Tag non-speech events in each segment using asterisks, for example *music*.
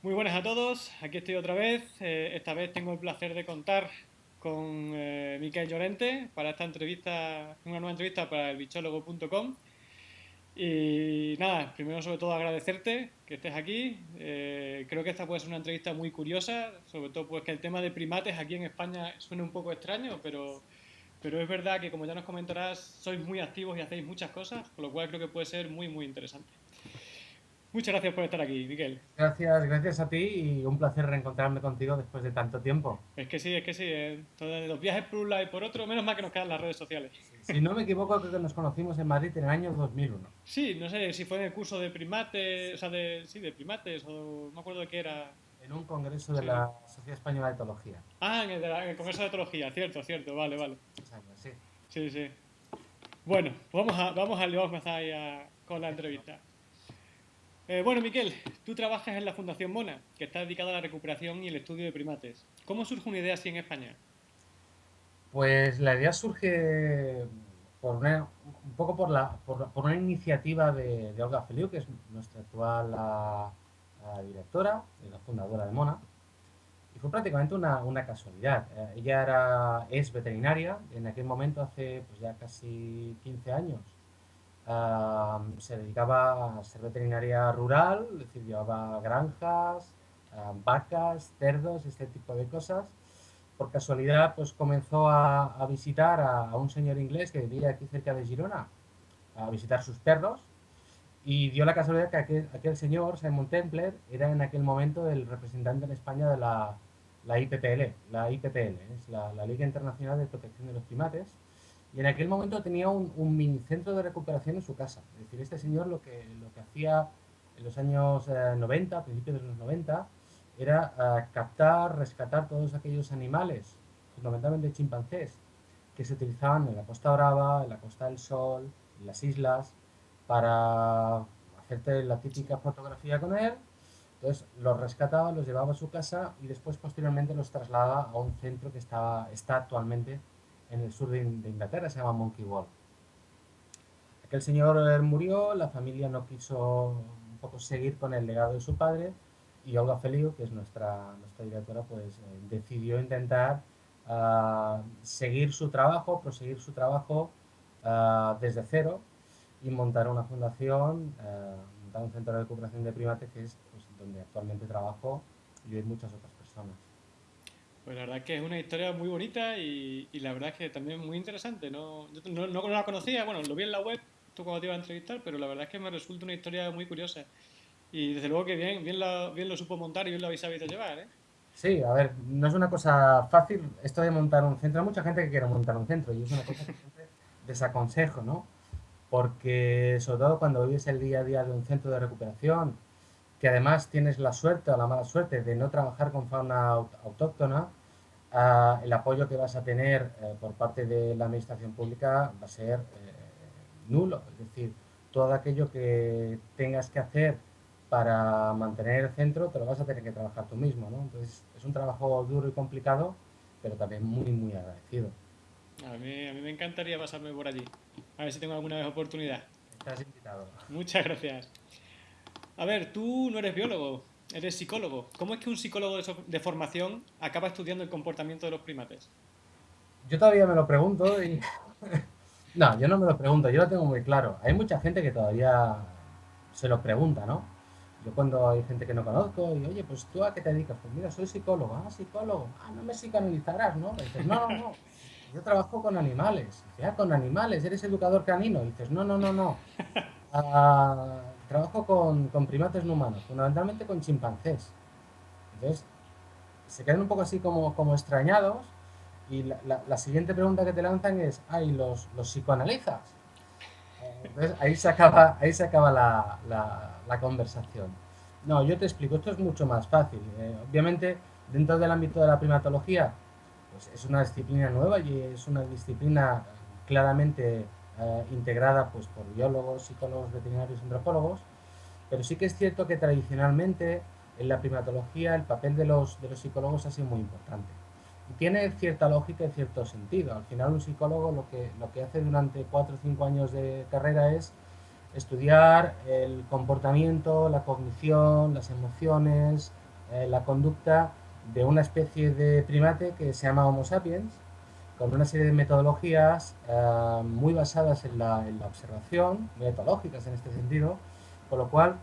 Muy buenas a todos, aquí estoy otra vez. Eh, esta vez tengo el placer de contar con eh, Miquel Llorente para esta entrevista, una nueva entrevista para el bichólogo.com. Y nada, primero sobre todo agradecerte que estés aquí. Eh, creo que esta puede ser una entrevista muy curiosa, sobre todo pues que el tema de primates aquí en España suena un poco extraño, pero, pero es verdad que como ya nos comentarás, sois muy activos y hacéis muchas cosas, con lo cual creo que puede ser muy, muy interesante. Muchas gracias por estar aquí, Miguel. Gracias, gracias a ti y un placer reencontrarme contigo después de tanto tiempo. Es que sí, es que sí. Eh. los viajes por un lado y por otro, menos mal que nos quedan las redes sociales. Si no me equivoco, creo que nos conocimos en Madrid en el año 2001. Sí, no sé si fue en el curso de primates, o sea, de, sí, de primates, o no me acuerdo de qué era. En un congreso de la Sociedad Española de Etología. Ah, en el, congreso de etología, cierto, cierto, vale, vale. sí. Sí, sí. Bueno, vamos a, vamos a, vamos a con la entrevista. Eh, bueno, Miquel, tú trabajas en la Fundación Mona, que está dedicada a la recuperación y el estudio de primates. ¿Cómo surge una idea así en España? Pues la idea surge por un poco por, la, por, una iniciativa de, Olga Feliu, que es nuestra actual directora y la fundadora de Mona. Y fue prácticamente una, una casualidad. Eh, ella era, es veterinaria, en aquel momento hace pues ya casi 15 años se dedicaba a ser veterinaria rural, es decir, llevaba granjas, vacas, cerdos, este tipo de cosas. Por casualidad, pues comenzó a, visitar a, un señor inglés que vivía aquí cerca de Girona, a visitar sus perros, y dio la casualidad que aquel, señor, Simon Templer, era en aquel momento el representante en España de la, la IPPL, la IPPL, es la, la Liga Internacional de Protección de los Primates, en aquel momento tenía un, un mini centro de recuperación en su casa. Es decir, este señor lo que, lo que hacía en los años 90, eh, a principios de los 90, era eh, captar, rescatar todos aquellos animales, fundamentalmente chimpancés, que se utilizaban en la Costa Brava, en la Costa del Sol, en las islas, para hacerte la típica fotografía con él. Entonces los rescataba, los llevaba a su casa y después posteriormente los trasladaba a un centro que estaba, está actualmente en el sur de, Inglaterra, se llama Monkey Wall. Aquel señor murió, la familia no quiso un poco seguir con el legado de su padre y Olga Feliu, que es nuestra, nuestra directora, pues eh, decidió intentar ah, seguir su trabajo, proseguir su trabajo ah, desde cero y montar una fundación, ah, montar un centro de recuperación de primates que es pues, donde actualmente trabajo y hay muchas otras personas. Pues la verdad es que es una historia muy bonita y, la verdad es que también muy interesante. No, no, no, la conocía, bueno, lo vi en la web, tú cuando te iba a entrevistar, pero la verdad es que me resulta una historia muy curiosa. Y desde luego que bien, bien, bien lo supo montar y bien lo habéis sabido llevar, ¿eh? Sí, a ver, no es una cosa fácil esto de montar un centro. Hay mucha gente que quiere montar un centro y es una cosa que siempre desaconsejo, ¿no? Porque sobre todo cuando vives el día a día de un centro de recuperación, que además tienes la suerte o la mala suerte de no trabajar con fauna autóctona, el apoyo que vas a tener eh, por parte de la administración pública va a ser eh, nulo. Es decir, todo aquello que tengas que hacer para mantener el centro te lo vas a tener que trabajar tú mismo. ¿no? Entonces es un trabajo duro y complicado, pero también muy, muy agradecido. A mí, a mí me encantaría pasarme por allí. A ver si tengo alguna vez oportunidad. Estás invitado. Muchas gracias. A ver, tú no eres biólogo, Eres psicólogo. ¿Cómo es que un psicólogo de, formación acaba estudiando el comportamiento de los primates? Yo todavía me lo pregunto y... *laughs* no, yo no me lo pregunto, yo lo tengo muy claro. Hay mucha gente que todavía se lo pregunta, ¿no? Yo cuando hay gente que no conozco y, oye, pues tú a qué te dedicas? Pues mira, soy psicólogo. Ah, psicólogo. Ah, no me psicoanalizarás, ¿no? dices, no, no, no. Yo trabajo con animales. Ah, con animales, eres educador canino. dices, no, no, no, no. *laughs* Ah, trabajo con, primates no humanos, fundamentalmente con chimpancés. Entonces, se quedan un poco así como, como extrañados y la, la, siguiente pregunta que te lanzan es, ay, ¿los, los psicoanalizas? Entonces, ahí se acaba, ahí se acaba la, la, conversación. No, yo te explico, esto es mucho más fácil. Eh, obviamente, dentro del ámbito de la primatología, pues es una disciplina nueva y es una disciplina claramente eh, integrada pues, por biólogos, psicólogos, veterinarios, antropólogos, pero sí que es cierto que tradicionalmente en la primatología el papel de los, de los psicólogos ha sido muy importante. Y tiene cierta lógica y cierto sentido. Al final un psicólogo lo que, lo que hace durante cuatro o cinco años de carrera es estudiar el comportamiento, la cognición, las emociones, eh, la conducta de una especie de primate que se llama Homo sapiens, con una serie de metodologías eh, muy basadas en la, observación, muy etológicas en este sentido, con lo cual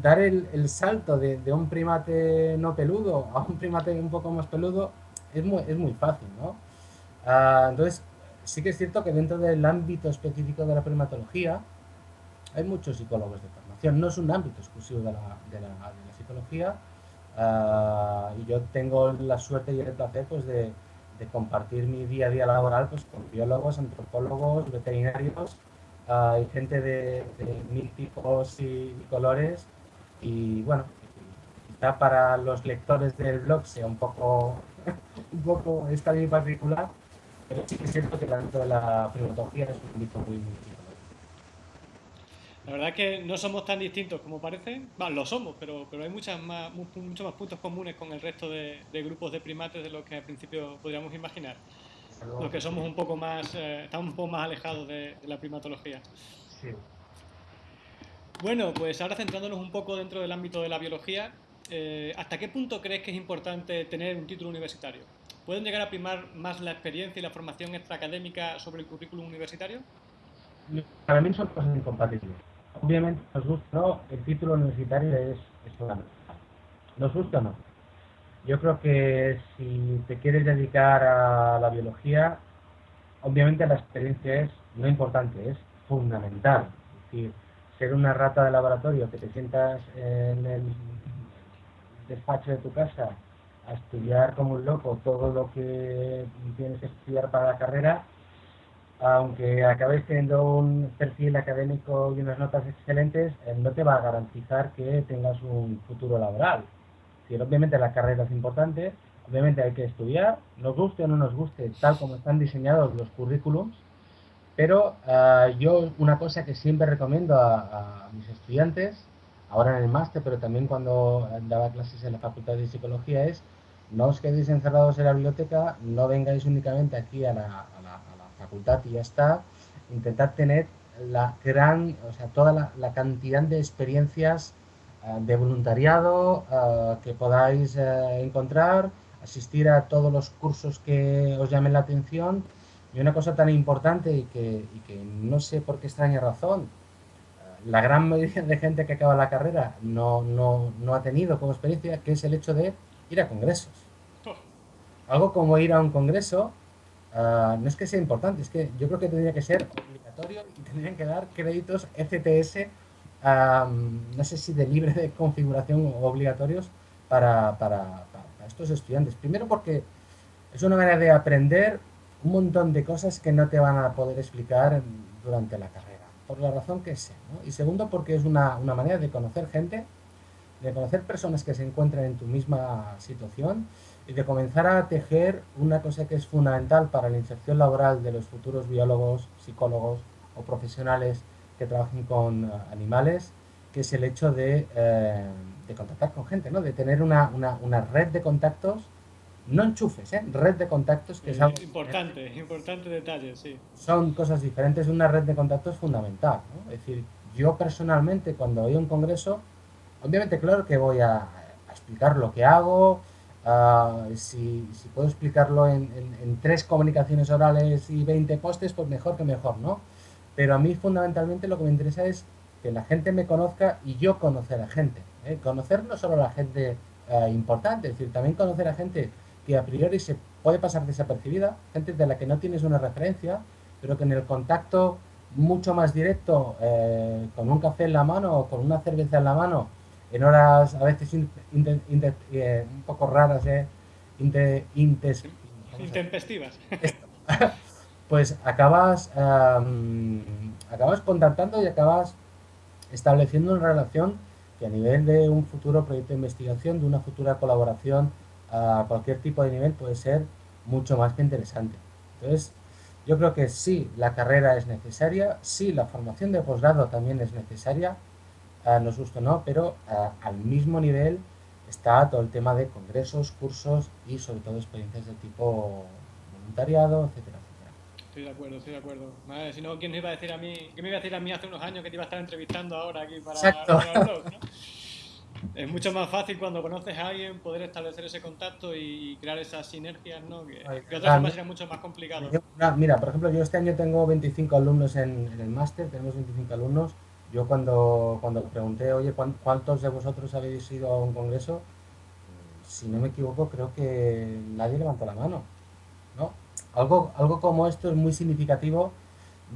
dar el, salto de, un primate no peludo a un primate un poco más peludo es muy, es muy fácil, ¿no? Ah, entonces, sí que es cierto que dentro del ámbito específico de la primatología hay muchos psicólogos de formación, no es un ámbito exclusivo de la, de la, psicología ah, y yo tengo la suerte y el placer pues, de, de, compartir mi día a día laboral pues, con biólogos, antropólogos, veterinarios. Ah, y gente de, mil tipos y, colores. Y bueno, quizá para los lectores del blog sea un poco, *laughs* un poco esta bien particular, pero sí que es cierto que tanto la primatología es un ámbito muy la verdad es que no somos tan distintos como parece. Bueno, lo somos, pero, pero hay muchas más, muchos más puntos comunes con el resto de, grupos de primates de lo que al principio podríamos imaginar. Los que somos un poco más, eh, estamos un poco más alejados de, la primatología. Sí. Bueno, pues ahora centrándonos un poco dentro del ámbito de la biología, eh, ¿hasta qué punto crees que es importante tener un título universitario? ¿Pueden llegar a primar más la experiencia y la formación extraacadémica sobre el currículum universitario? Para mí son cosas incompatibles obviamente nos gusta no, el título universitario es, es Nos gusta o no. Yo creo que si te quieres dedicar a la biología, obviamente la experiencia es no importante, es fundamental. Es decir, ser una rata de laboratorio, que te sientas en el despacho de tu casa a estudiar como un loco todo lo que tienes que estudiar para la carrera, aunque acabes teniendo un perfil académico y unas notas excelentes, eh, no te va a garantizar que tengas un futuro laboral. Si obviamente la carrera es importante, obviamente hay que estudiar, nos guste o no nos guste, tal como están diseñados los currículums, pero ah, yo una cosa que siempre recomiendo a, a, mis estudiantes, ahora en el máster, pero también cuando daba clases en la Facultad de Psicología, es no os quedéis encerrados en la biblioteca, no vengáis únicamente aquí a la, facultad y ya está, intentar tener la gran, o sea, toda la, cantidad de experiencias eh, de voluntariado eh, que podáis eh, encontrar, asistir a todos los cursos que os llamen la atención. Y una cosa tan importante y que, y que no sé por qué extraña razón, la gran mayoría de gente que acaba la carrera no, no, no, ha tenido como experiencia, que es el hecho de ir a congresos. Oh. Algo como ir a un congreso Ah, no es que sea importante, es que yo creo que tendría que ser obligatorio y tendrían que dar créditos FTS, no sé si de libre de configuración o obligatorios para, para, estos estudiantes. Primero porque es una manera de aprender un montón de cosas que no te van a poder explicar durante la carrera, por la razón que sea. Y segundo porque es una, una manera de conocer gente, de conocer personas que se encuentran en tu misma situación y de comenzar a tejer una cosa que es fundamental para la inserción laboral de los futuros biólogos, psicólogos o profesionales que trabajen con eh, animales, que es el hecho de, eh, de contactar con gente, ¿no? de tener una, una, una, red de contactos, no enchufes, ¿eh? red de contactos que es algo... Importante, importante detalle, sí. Son cosas diferentes, una red de contactos fundamental. ¿no? Es decir, yo personalmente cuando voy a un congreso, obviamente claro que voy a, a explicar lo que hago, Ah, si, puedo explicarlo en, tres comunicaciones orales y 20 postes, pues mejor que mejor, ¿no? Pero a mí fundamentalmente lo que me interesa es que la gente me conozca y yo conocer a gente. ¿eh? Conocer no solo a la gente eh, importante, es decir, también conocer a gente que a priori se puede pasar desapercibida, gente de la que no tienes una referencia, pero que en el contacto mucho más directo, eh, con un café en la mano o con una cerveza en la mano, en horas a veces eh, un poco raras, eh, intempestivas. *laughs* pues acabas, acabas contactando y acabas estableciendo una relación que a nivel de un futuro proyecto de investigación, de una futura colaboración a cualquier tipo de nivel puede ser mucho más que interesante. Entonces, yo creo que sí, la carrera es necesaria, sí, la formación de posgrado también es necesaria, nos gusta o no, pero al mismo nivel está todo el tema de congresos, cursos y sobre todo experiencias de tipo voluntariado, etcétera, etcétera. Estoy de acuerdo, estoy de acuerdo. si no, ¿quién me iba a decir a mí? ¿Qué me iba a decir a mí hace unos años que te iba a estar entrevistando ahora aquí para, Exacto. para el blog, es mucho más fácil cuando conoces a alguien poder establecer ese contacto y crear esas sinergias, ¿no? Que, que otra forma mucho más complicado. mira, por ejemplo, yo este año tengo 25 alumnos en, el máster, tenemos 25 alumnos. Yo cuando, cuando pregunté, oye, ¿cuántos de vosotros habéis ido a un congreso? Si no me equivoco, creo que nadie levantó la mano. ¿no? Algo, algo como esto es muy significativo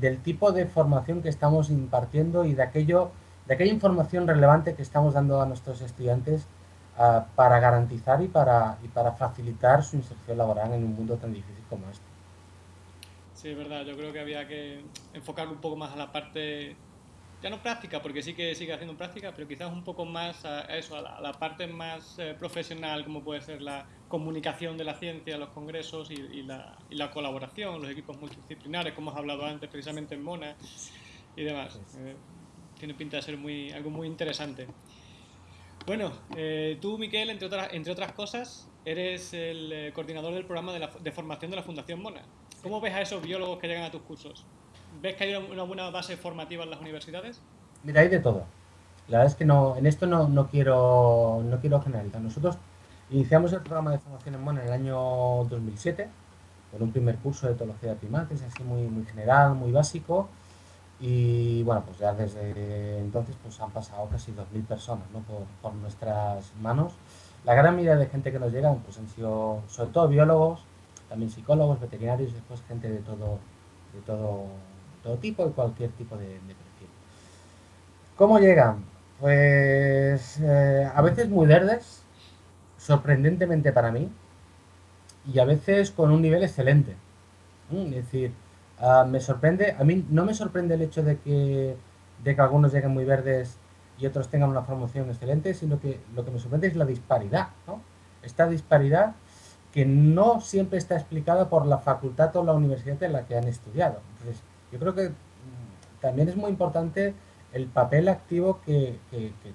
del tipo de formación que estamos impartiendo y de aquello de aquella información relevante que estamos dando a nuestros estudiantes ah, para garantizar y para, y para facilitar su inserción laboral en un mundo tan difícil como este. Sí, es verdad. Yo creo que había que enfocar un poco más a la parte, ya no práctica, porque sí que sigue haciendo práctica, pero quizás un poco más a eso, a la, parte más eh, profesional, como puede ser la comunicación de la ciencia, los congresos y, la, y, la, colaboración, los equipos multidisciplinares, como hemos hablado antes precisamente en Mona y demás. Eh, tiene pinta de ser muy, algo muy interesante. Bueno, eh, tú, Miquel, entre otras, entre otras cosas, eres el eh, coordinador del programa de, formación de la Fundación Mona. ¿Cómo ves a esos biólogos que llegan a tus cursos? ¿Ves que hay una buena base formativa en las universidades? Mira, hay de todo. La verdad es que no, en esto no, no, quiero, no quiero generalizar. Nosotros iniciamos el programa de formación en Mona en el año 2007, con un primer curso de etología de primates, así muy, muy general, muy básico y bueno, pues ya desde entonces pues han pasado casi 2.000 personas ¿no? por, nuestras manos. La gran mayoría de gente que nos llega pues han sido sobre todo biólogos, también psicólogos, veterinarios, después gente de todo, de todo, todo tipo y cualquier tipo de, perfil. ¿Cómo llegan? Pues eh, a veces muy verdes, sorprendentemente para mí, y a veces con un nivel excelente. Es decir, Ah, me sorprende, a mí no me sorprende el hecho de que, de que algunos lleguen muy verdes y otros tengan una formación excelente, sino que lo que me sorprende es la disparidad, ¿no? Esta disparidad que no siempre está explicada por la facultad o la universidad en la que han estudiado. Entonces, yo creo que mm, también es muy importante el papel activo que,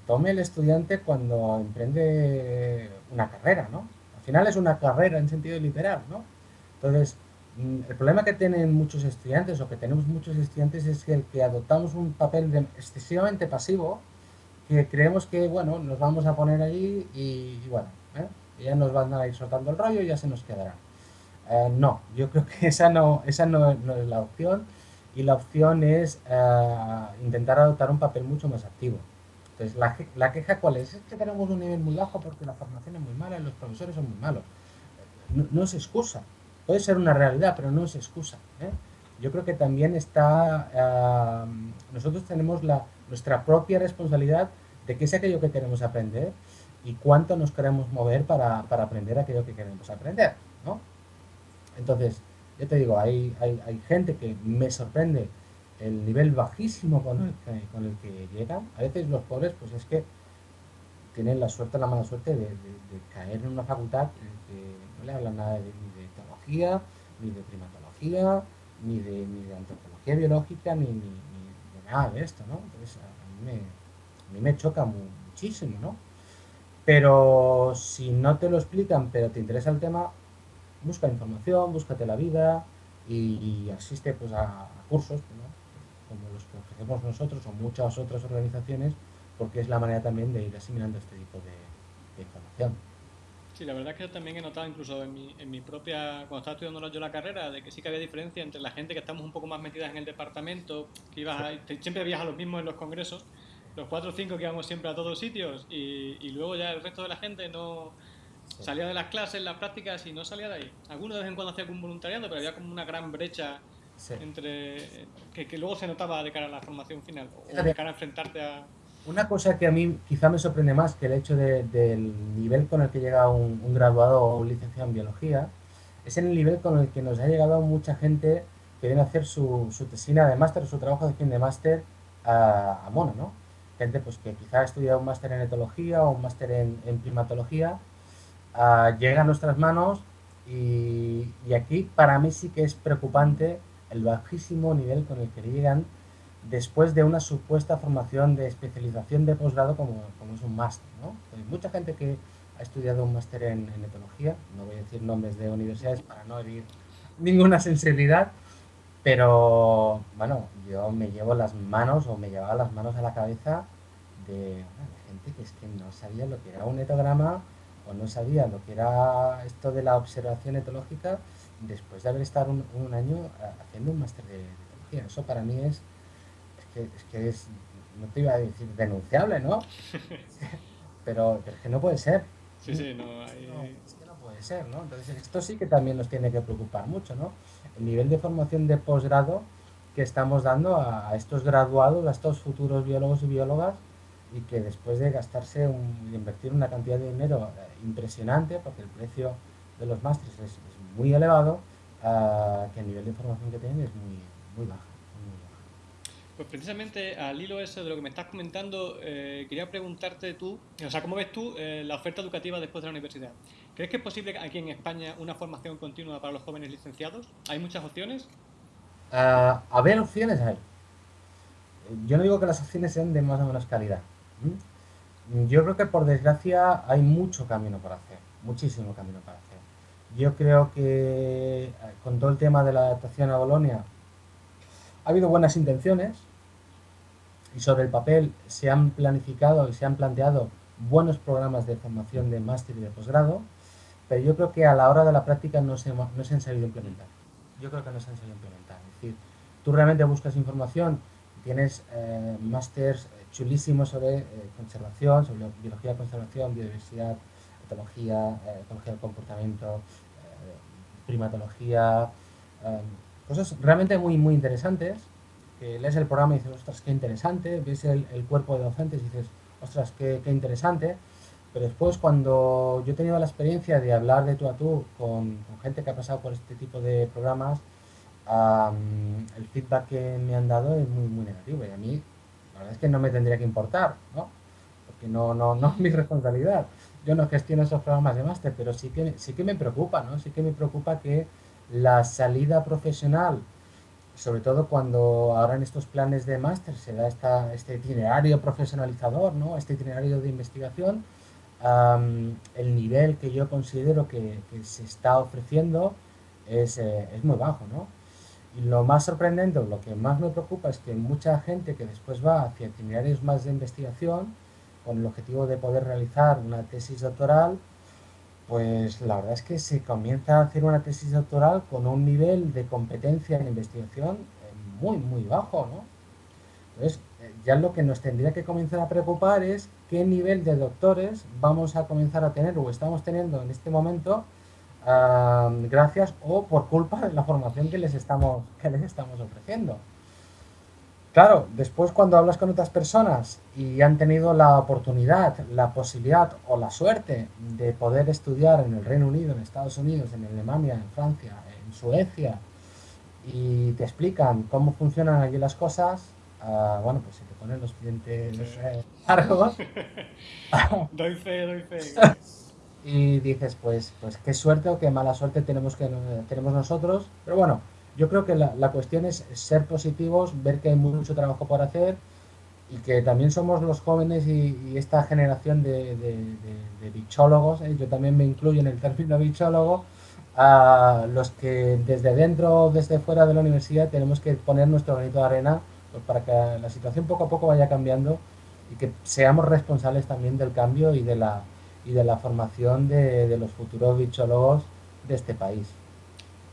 tome el estudiante cuando emprende una carrera, ¿no? Al final es una carrera en sentido literal, ¿no? Entonces, Mm, el problema que tienen muchos estudiantes o que tenemos muchos estudiantes es que adoptamos un papel excesivamente pasivo, que creemos que, bueno, nos vamos a poner allí y, bueno, ¿eh? ya nos van a ir soltando el rollo y ya se nos quedará. Eh, no, yo creo que esa no, esa no, es la opción y la opción es eh, intentar adoptar un papel mucho más activo. Entonces, la, la, queja cuál es? Es que tenemos un nivel muy bajo porque la formación es muy mala y los profesores son muy malos. No, no es excusa, Puede ser una realidad, pero no es excusa. ¿eh? Yo creo que también está, nosotros tenemos la, nuestra propia responsabilidad de qué es aquello que queremos aprender y cuánto nos queremos mover para, aprender aquello que queremos aprender. ¿no? Entonces, yo te digo, hay, hay, gente que me sorprende el nivel bajísimo con el, que, con el que llegan. A veces los pobres, pues es que tienen la suerte, la mala suerte de, caer en una facultad que no le hablan nada de, ni de primatología, ni de, ni de antropología biológica, ni, ni, de nada de esto, ¿no? Entonces a mí me, me choca muchísimo, ¿no? Pero si no te lo explican, pero te interesa el tema, busca información, búscate la vida y, asiste pues a, cursos, como los que ofrecemos nosotros o muchas otras organizaciones, porque es la manera también de ir asimilando este tipo de información. Sí, la verdad es que yo también he notado incluso en mi, en mi propia, cuando estaba estudiando yo la carrera, de que sí que había diferencia entre la gente que estamos un poco más metidas en el departamento, que ibas siempre veías a los mismos en los congresos, los cuatro o cinco que íbamos siempre a todos sitios y, y luego ya el resto de la gente no salía de las clases, las prácticas y no salía de ahí. Algunos de vez en cuando hacía un voluntariado, pero había como una gran brecha entre que, que, luego se notaba de cara a la formación final o de cara a enfrentarte a una cosa que a mí quizá me sorprende más que el hecho del nivel con el que llega un, graduado o un licenciado en biología, es el nivel con el que nos ha llegado mucha gente que viene a hacer su, su tesina de máster, su trabajo de fin de máster a, a Mono, ¿no? Gente pues, que quizá ha estudiado un máster en etología o un máster en, primatología, uh, llega a nuestras manos y, y aquí para mí sí que es preocupante el bajísimo nivel con el que llegan después de una supuesta formación de especialización de posgrado como, como es un máster. ¿no? Hay mucha gente que ha estudiado un máster en, etología, no voy a decir nombres de universidades para no herir ninguna sensibilidad, pero bueno, yo me llevo las manos o me llevaba las manos a la cabeza de, gente que es que no sabía lo que era un etograma o no sabía lo que era esto de la observación etológica después de haber estado un, año eh, haciendo un máster de, etología. Eso para mí es, es que, es no te iba a decir denunciable, ¿no? *laughs* pero, es que no puede ser. Sí, sí, no, hay... es que no puede ser, ¿no? Entonces esto sí que también nos tiene que preocupar mucho, ¿no? El nivel de formación de posgrado que estamos dando a, estos graduados, a estos futuros biólogos y biólogas, y que después de gastarse un, invertir una cantidad de dinero eh, impresionante, porque el precio de los másteres es, muy elevado, uh, que el nivel de formación que tienen es muy, muy bajo. Pues precisamente al hilo eso de lo que me estás comentando, eh, quería preguntarte tú, o sea, ¿cómo ves tú eh, la oferta educativa después de la universidad? ¿Crees que es posible aquí en España una formación continua para los jóvenes licenciados? ¿Hay muchas opciones? a ver opciones hay. Yo no digo que las opciones sean de más o menos calidad. Yo creo que por desgracia hay mucho camino para hacer, muchísimo camino para hacer. Yo creo que eh, con todo el tema de la adaptación a Bolonia ha habido buenas intenciones y sobre el papel se han planificado y se han planteado buenos programas de formación de máster y de posgrado, pero yo creo que a la hora de la práctica no se, no se han sabido implementar. Yo creo que no se han sabido implementar. Es decir, tú realmente buscas información, tienes eh, másters chulísimos sobre eh, conservación, sobre biología de conservación, biodiversidad, etología, eh, etología del comportamiento, primatología, cosas realmente muy, muy interesantes, que lees el programa y dices, ostras, qué interesante, ves el, cuerpo de docentes y dices, ostras, qué, qué, interesante, pero después cuando yo he tenido la experiencia de hablar de tú a tú con, gente que ha pasado por este tipo de programas, el feedback que me han dado es muy, muy negativo y a mí verdad es que no me tendría que importar, ¿no? Porque no, no, no es mi responsabilidad. Yo no gestiono esos programas de máster, pero sí que, sí que me preocupa, ¿no? Sí que me preocupa que la salida profesional, sobre todo cuando ahora en estos planes de máster se da esta, este itinerario profesionalizador, ¿no? este itinerario de investigación, el nivel que yo considero que, se está ofreciendo es, eh, es, muy bajo. ¿no? Y lo más sorprendente, lo que más me preocupa es que mucha gente que después va hacia itinerarios más de investigación, con el objetivo de poder realizar una tesis doctoral, pues la verdad es que se comienza a hacer una tesis doctoral con un nivel de competencia en investigación eh, muy, muy bajo, ¿no? Entonces, eh, ya lo que nos tendría que comenzar a preocupar es qué nivel de doctores vamos a comenzar a tener o estamos teniendo en este momento gracias o por culpa de la formación que les estamos, que les estamos ofreciendo. Claro, después cuando hablas con otras personas y han tenido la oportunidad, la posibilidad o la suerte de poder estudiar en el Reino Unido, en Estados Unidos, en Alemania, en Francia, en Suecia, y te explican cómo funcionan allí las cosas, uh, bueno, pues se te ponen los clientes eh, largos. *laughs* doy fe, doy fe. Y dices, pues, pues qué suerte o qué mala suerte tenemos, que, tenemos nosotros, pero bueno, yo creo que la, la, cuestión es ser positivos, ver que hay mucho trabajo por hacer y que también somos los jóvenes y, esta generación de, de, bichólogos, ¿eh? yo también me incluyo en el término bichólogo, a los que desde dentro o desde fuera de la universidad tenemos que poner nuestro granito de arena pues, para que la situación poco a poco vaya cambiando y que seamos responsables también del cambio y de la, y de la formación de, de los futuros bichólogos de este país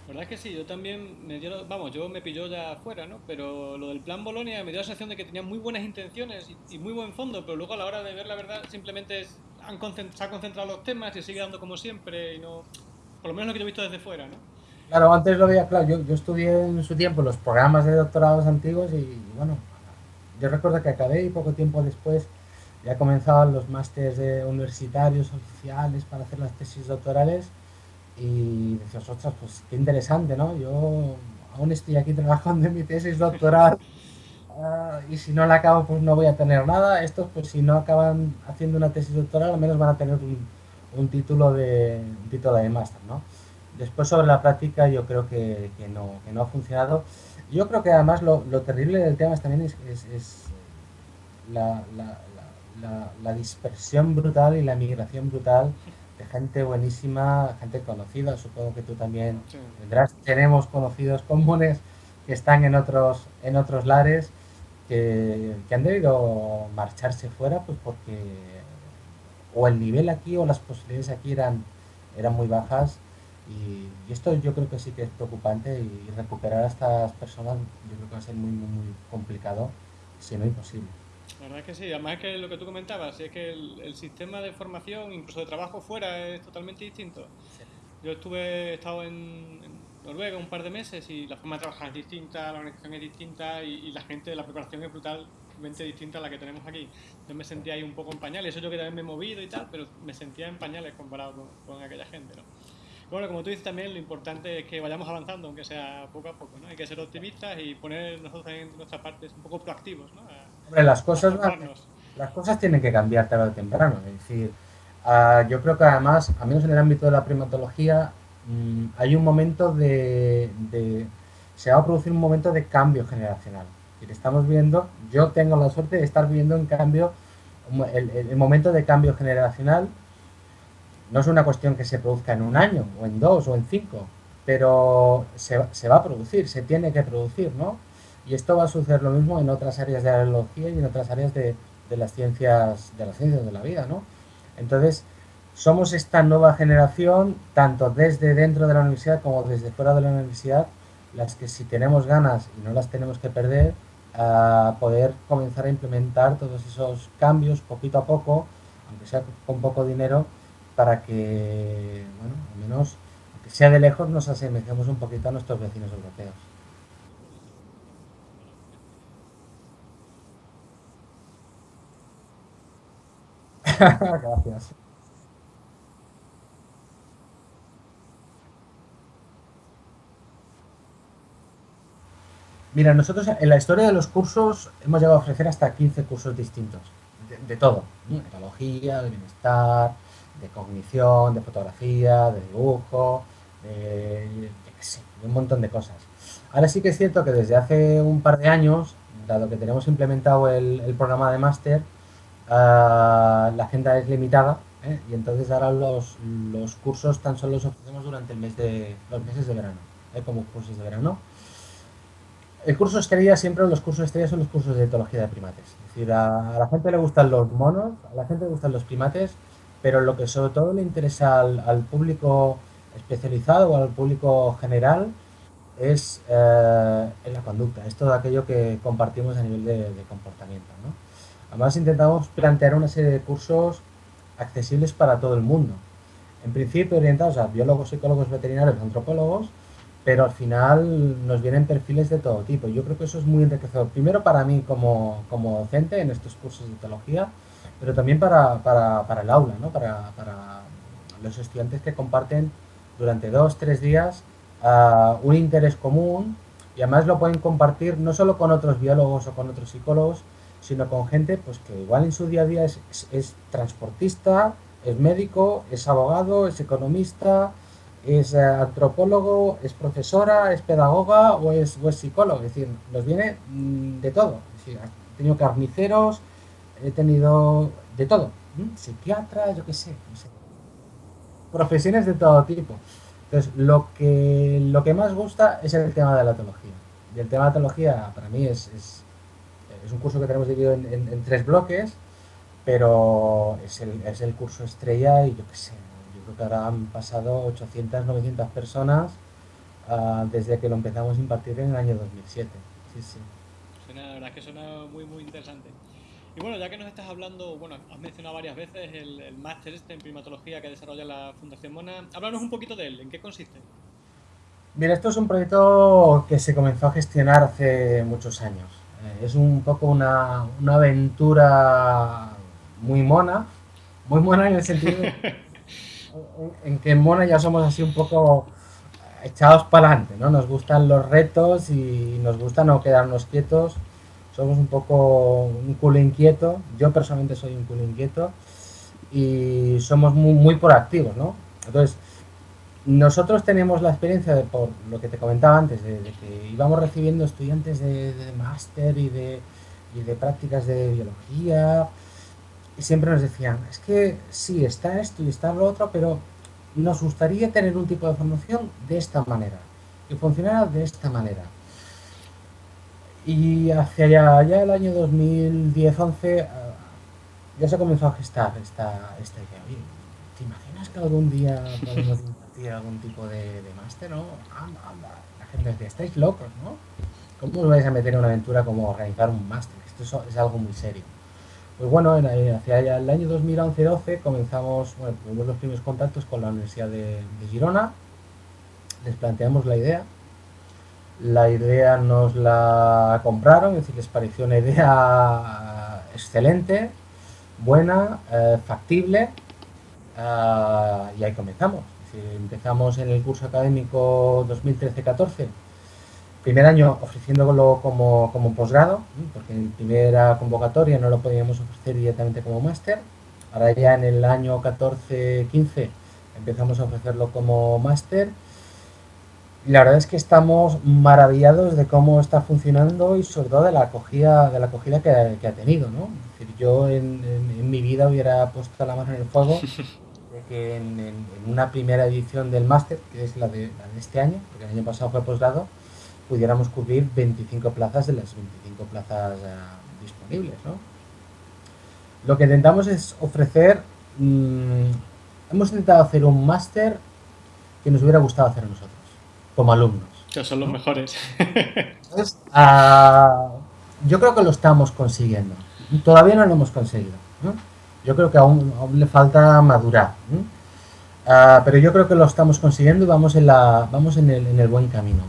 verdad es que sí, yo también me dio, vamos, yo me pilló ya afuera, ¿no? Pero lo del plan Bolonia me dio la sensación de que tenían muy buenas intenciones y, muy buen fondo, pero luego a la hora de ver la verdad simplemente han se han concentrado los temas y sigue dando como siempre y no, por lo menos lo que yo he visto desde fuera, ¿no? Claro, antes lo veía claro, yo, yo estudié en su tiempo los programas de doctorados antiguos y, bueno, yo recuerdo que acabé y poco tiempo después ya comenzaban los másteres universitarios oficiales para hacer las tesis doctorales y decías, ostras, pues qué interesante, ¿no? Yo aún estoy aquí *laughs* trabajando en mi tesis doctoral ah, y si no la acabo, pues no voy a tener nada. Estos, pues si no acaban haciendo una tesis doctoral, al menos van a tener un, título de título de máster, ¿no? Después sobre la práctica yo creo que, que, no, que no ha funcionado. Yo creo que además lo, lo terrible del tema también es, es, es la, la, la, dispersión brutal y la migración brutal de gente buenísima, gente conocida, supongo que tú también tendrás. Tenemos conocidos comunes que están en otros, en otros lares que, han debido marcharse fuera pues porque o el nivel aquí o las posibilidades aquí eran, eran muy bajas y, esto yo creo que sí que es preocupante y, recuperar a estas personas yo creo que va a ser muy, muy, muy complicado, si no imposible. La verdad es que sí, además es que lo que tú comentabas, es que el, sistema de formación, incluso de trabajo fuera, es totalmente distinto. Yo estuve, he estado en, Noruega un par de meses y la forma de trabajar es distinta, la organización es distinta y, la gente, la preparación es brutalmente distinta a la que tenemos aquí. Yo me sentía ahí un poco en pañales, eso yo que también me he movido y tal, pero me sentía en pañales comparado con, aquella gente, ¿no? Bueno, como tú dices también, lo importante es que vayamos avanzando, aunque sea poco a poco, ¿no? Hay que ser optimistas y poner nosotros en nuestra parte un poco proactivos, ¿no? Hombre, las cosas, las cosas tienen que cambiar tarde o temprano, es decir, ah, yo creo que además, al menos en el ámbito de la primatología, Mm, hay un momento de, se va a producir un momento de cambio generacional. estamos viendo, yo tengo la suerte de estar viendo en cambio el, momento de cambio generacional. No es una cuestión que se produzca en un año, o en dos, o en cinco, pero se, va a producir, se tiene que producir, ¿no? Y esto va a suceder lo mismo en otras áreas de la biología y en otras áreas de, las ciencias de las ciencias de la vida, ¿no? Entonces, somos esta nueva generación, tanto desde dentro de la universidad como desde fuera de la universidad, las que si tenemos ganas y no las tenemos que perder, a poder comenzar a implementar todos esos cambios poquito a poco, aunque sea con poco dinero, para que, bueno, al menos, aunque sea de lejos, nos asemejemos un poquito a nuestros vecinos europeos. Gracias. Mira, nosotros en la historia de los cursos hemos llegado a ofrecer hasta 15 cursos distintos, de, todo, de etología, de bienestar, de cognición, de fotografía, de dibujo, de, un montón de cosas. Ahora sí que es cierto que desde hace un par de años, dado que tenemos implementado el, programa de máster, ah, la agenda es limitada ¿eh? y entonces ahora los, cursos tan solo los ofrecemos durante el mes de, los meses de verano, ¿eh? como cursos de verano el curso estrella, siempre los cursos estrella son los cursos de etología de primates. Es decir, a, la gente le gustan los monos, a la gente le gustan los primates, pero lo que sobre todo le interesa al, público especializado o al público general es eh, la conducta, es todo aquello que compartimos a nivel de, comportamiento. Además intentamos plantear una serie de cursos accesibles para todo el mundo. En principio orientados a biólogos, psicólogos, veterinarios, antropólogos, pero al final nos vienen perfiles de todo tipo. Yo creo que eso es muy enriquecedor. Primero para mí como, como docente en estos cursos de teología, pero también para, para, para el aula, ¿no? para, para, los estudiantes que comparten durante dos, tres días uh, un interés común y además lo pueden compartir no solo con otros biólogos o con otros psicólogos, sino con gente pues, que igual en su día a día es, es, es transportista, es médico, es abogado, es economista, es eh, antropólogo, es profesora, es pedagoga o es, psicólogo. Es decir, nos viene mm, de todo. he tenido carniceros, he tenido de todo. Psiquiatra, yo qué sé, Profesiones de todo tipo. Entonces, lo que, lo que más gusta es el tema de la teología. Y el tema de la teología para mí es, es, un curso que tenemos dividido en, tres bloques, pero es el, es el curso estrella y yo qué sé, que ahora han pasado 800, 900 personas ah, desde que lo empezamos a impartir en el año 2007. Sí, sí. Suena, la verdad es que suena muy, muy interesante. Y bueno, ya que nos estás hablando, bueno, has mencionado varias veces el, máster este en primatología que desarrolla la Fundación Mona. Háblanos un poquito de él, ¿en qué consiste? Mira, esto es un proyecto que se comenzó a gestionar hace muchos años. Eh, es un poco una, una aventura muy mona, muy mona en el sentido *laughs* en que en Mona ya somos así un poco echados para adelante, ¿no? Nos gustan los retos y nos gusta no quedarnos quietos. Somos un poco un culo inquieto. Yo personalmente soy un culo inquieto y somos muy, muy proactivos, ¿no? Entonces, nosotros tenemos la experiencia de, por lo que te comentaba antes, de, que íbamos recibiendo estudiantes de, máster y de, y de prácticas de biología, y siempre nos decían, es que sí, está esto y está lo otro, pero nos gustaría tener un tipo de formación de esta manera, que funcionara de esta manera. Y hacia allá, el año 2010-11 ya se comenzó a gestar esta, esta idea. ¿te imaginas que algún día podemos impartir algún tipo de, máster? ¿no? La gente decía, estáis locos, ¿no? ¿Cómo os vais a meter en una aventura como organizar un máster? Esto es, algo muy serio. Pues bueno, hacia el año 2011-12 comenzamos, bueno, tuvimos los primeros contactos con la Universidad de, Girona, les planteamos la idea, la idea nos la compraron, es decir, les pareció una idea excelente, buena, eh, factible, eh, y ahí comenzamos. Empezamos en el curso académico 2013-14 primer año ofreciéndolo como, como posgrado, porque en primera convocatoria no lo podíamos ofrecer directamente como máster. Ahora ya en el año 14-15 empezamos a ofrecerlo como máster. La verdad es que estamos maravillados de cómo está funcionando y sobre todo de la acogida, de la acogida que, ha tenido. ¿no? decir, yo en, mi vida hubiera puesto la mano en el fuego *laughs* que en, una primera edición del máster, que es la de, la de este año, porque el año pasado fue posgrado, pudiéramos cubrir 25 plazas de las 25 plazas eh, disponibles. ¿no? Lo que intentamos es ofrecer, mm, hemos intentado hacer un máster que nos hubiera gustado hacer a nosotros, como alumnos. Que son los mejores. Ah, yo creo que lo estamos consiguiendo. Todavía no lo hemos conseguido. Yo creo que aún, le falta madurar. Ah, pero yo creo que lo estamos consiguiendo y vamos en, la, vamos en el buen camino.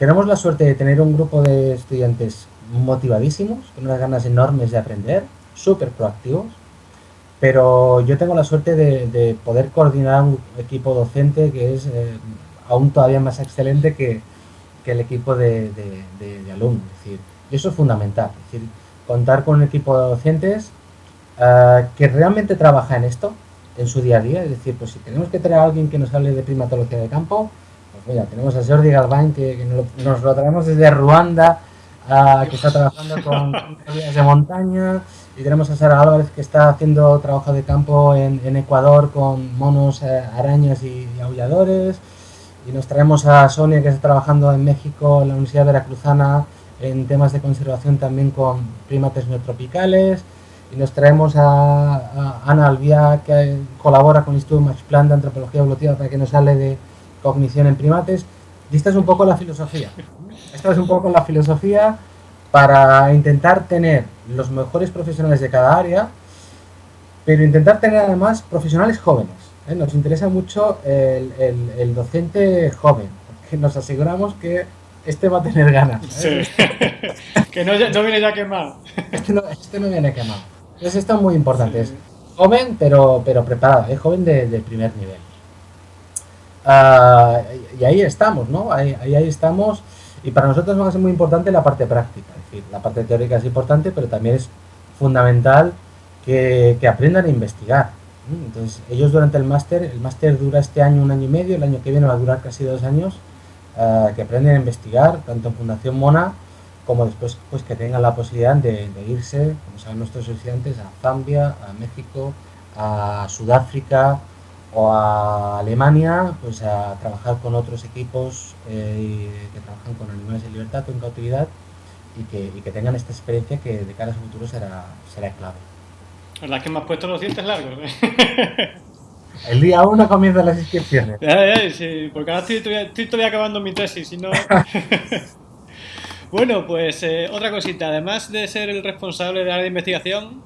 Tenemos la suerte de tener un grupo de estudiantes motivadísimos, con unas ganas enormes de aprender, súper proactivos, pero yo tengo la suerte de, poder coordinar un equipo docente que es eh, aún todavía más excelente que, el equipo de, alumnos. Es decir, eso es fundamental, es decir, contar con un equipo de docentes eh, que realmente trabaja en esto, en su día a día, es decir, pues si tenemos que tener a alguien que nos hable de primatología de campo, mira, tenemos a Jordi Galván, que, nos, lo, traemos desde Ruanda, que está trabajando con de montaña, y tenemos a Sara Álvarez, que está haciendo trabajo de campo en, Ecuador con monos, eh, arañas y, aulladores, y nos traemos a Sonia, que está trabajando en México, en la Universidad Veracruzana, en temas de conservación también con primates neotropicales, y nos traemos a, Ana Alvía, que colabora con el Instituto Max Planck de Antropología Evolutiva, para que nos hable de cognición en primates. Y esta es un poco la filosofía. Esta es un poco la filosofía para intentar tener los mejores profesionales de cada área, pero intentar tener además profesionales jóvenes. ¿eh? Nos interesa mucho el, docente joven, porque nos aseguramos que este va a tener ganas. ¿eh? *laughs* que no, viene ya quemado. Este no, este no viene quemado. Es muy importante. Es joven, pero, pero preparado, es joven de primer nivel. Ah, y ahí estamos, ¿no? Ahí, ahí, estamos. Y para nosotros va a ser muy importante la parte práctica. Es decir, la parte teórica es importante, pero también es fundamental que, que aprendan a investigar. Entonces, ellos durante el máster, el máster dura este año un año y medio, el año que viene va a durar casi dos años, ah, que aprenden a investigar, tanto en Fundación Mona como después pues que tengan la posibilidad de, de irse, como saben nuestros estudiantes, a Zambia, a México, a Sudáfrica, o a Alemania pues a trabajar con otros equipos eh, que trabajan con animales en libertad o en cautividad y que, y que, tengan esta experiencia que de cara a su futuro será, será clave. La verdad es que me has puesto los dientes largos. ¿eh? *laughs* El día uno comienzan las inscripciones. sí, porque ahora estoy, estoy, todavía acabando mi tesis. Si no... *laughs* bueno, pues eh, otra cosita. Además de ser el responsable del área de investigación,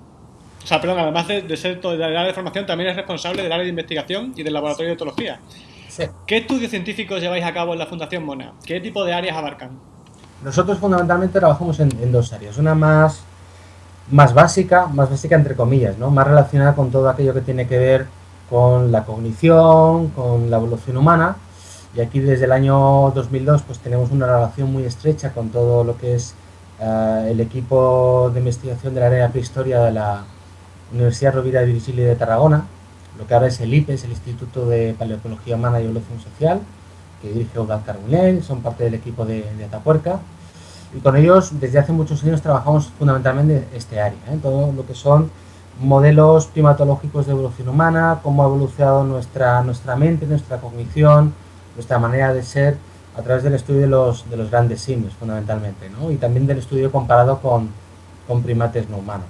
o sea, perdón, además de, ser del área de formación, también es responsable del área de investigación y del laboratorio de etología. ¿Qué estudios científicos lleváis a cabo en la Fundación Mona? ¿Qué tipo de áreas abarcan? Nosotros fundamentalmente trabajamos en, dos áreas. Una más, más básica, más básica entre comillas, ¿no? Más relacionada con todo aquello que tiene que ver con la cognición, con la evolución humana. Y aquí desde el año 2002 pues tenemos una relación muy estrecha con todo lo que es eh, el equipo de investigación de la área de prehistoria de la, Universidad Rovira de Virgili de Tarragona, lo que ahora es el IPES, el Instituto de Paleoecología Humana y Evolución Social, que dirige Eudal Carbonell, son parte del equipo de, Atapuerca, y con ellos desde hace muchos años trabajamos fundamentalmente este área, ¿eh? todo lo que son modelos primatológicos de evolución humana, cómo ha evolucionado nuestra, nuestra mente, nuestra cognición, nuestra manera de ser a través del estudio de los, de los grandes simios, fundamentalmente, ¿no? y también del estudio comparado con, con primates no humanos.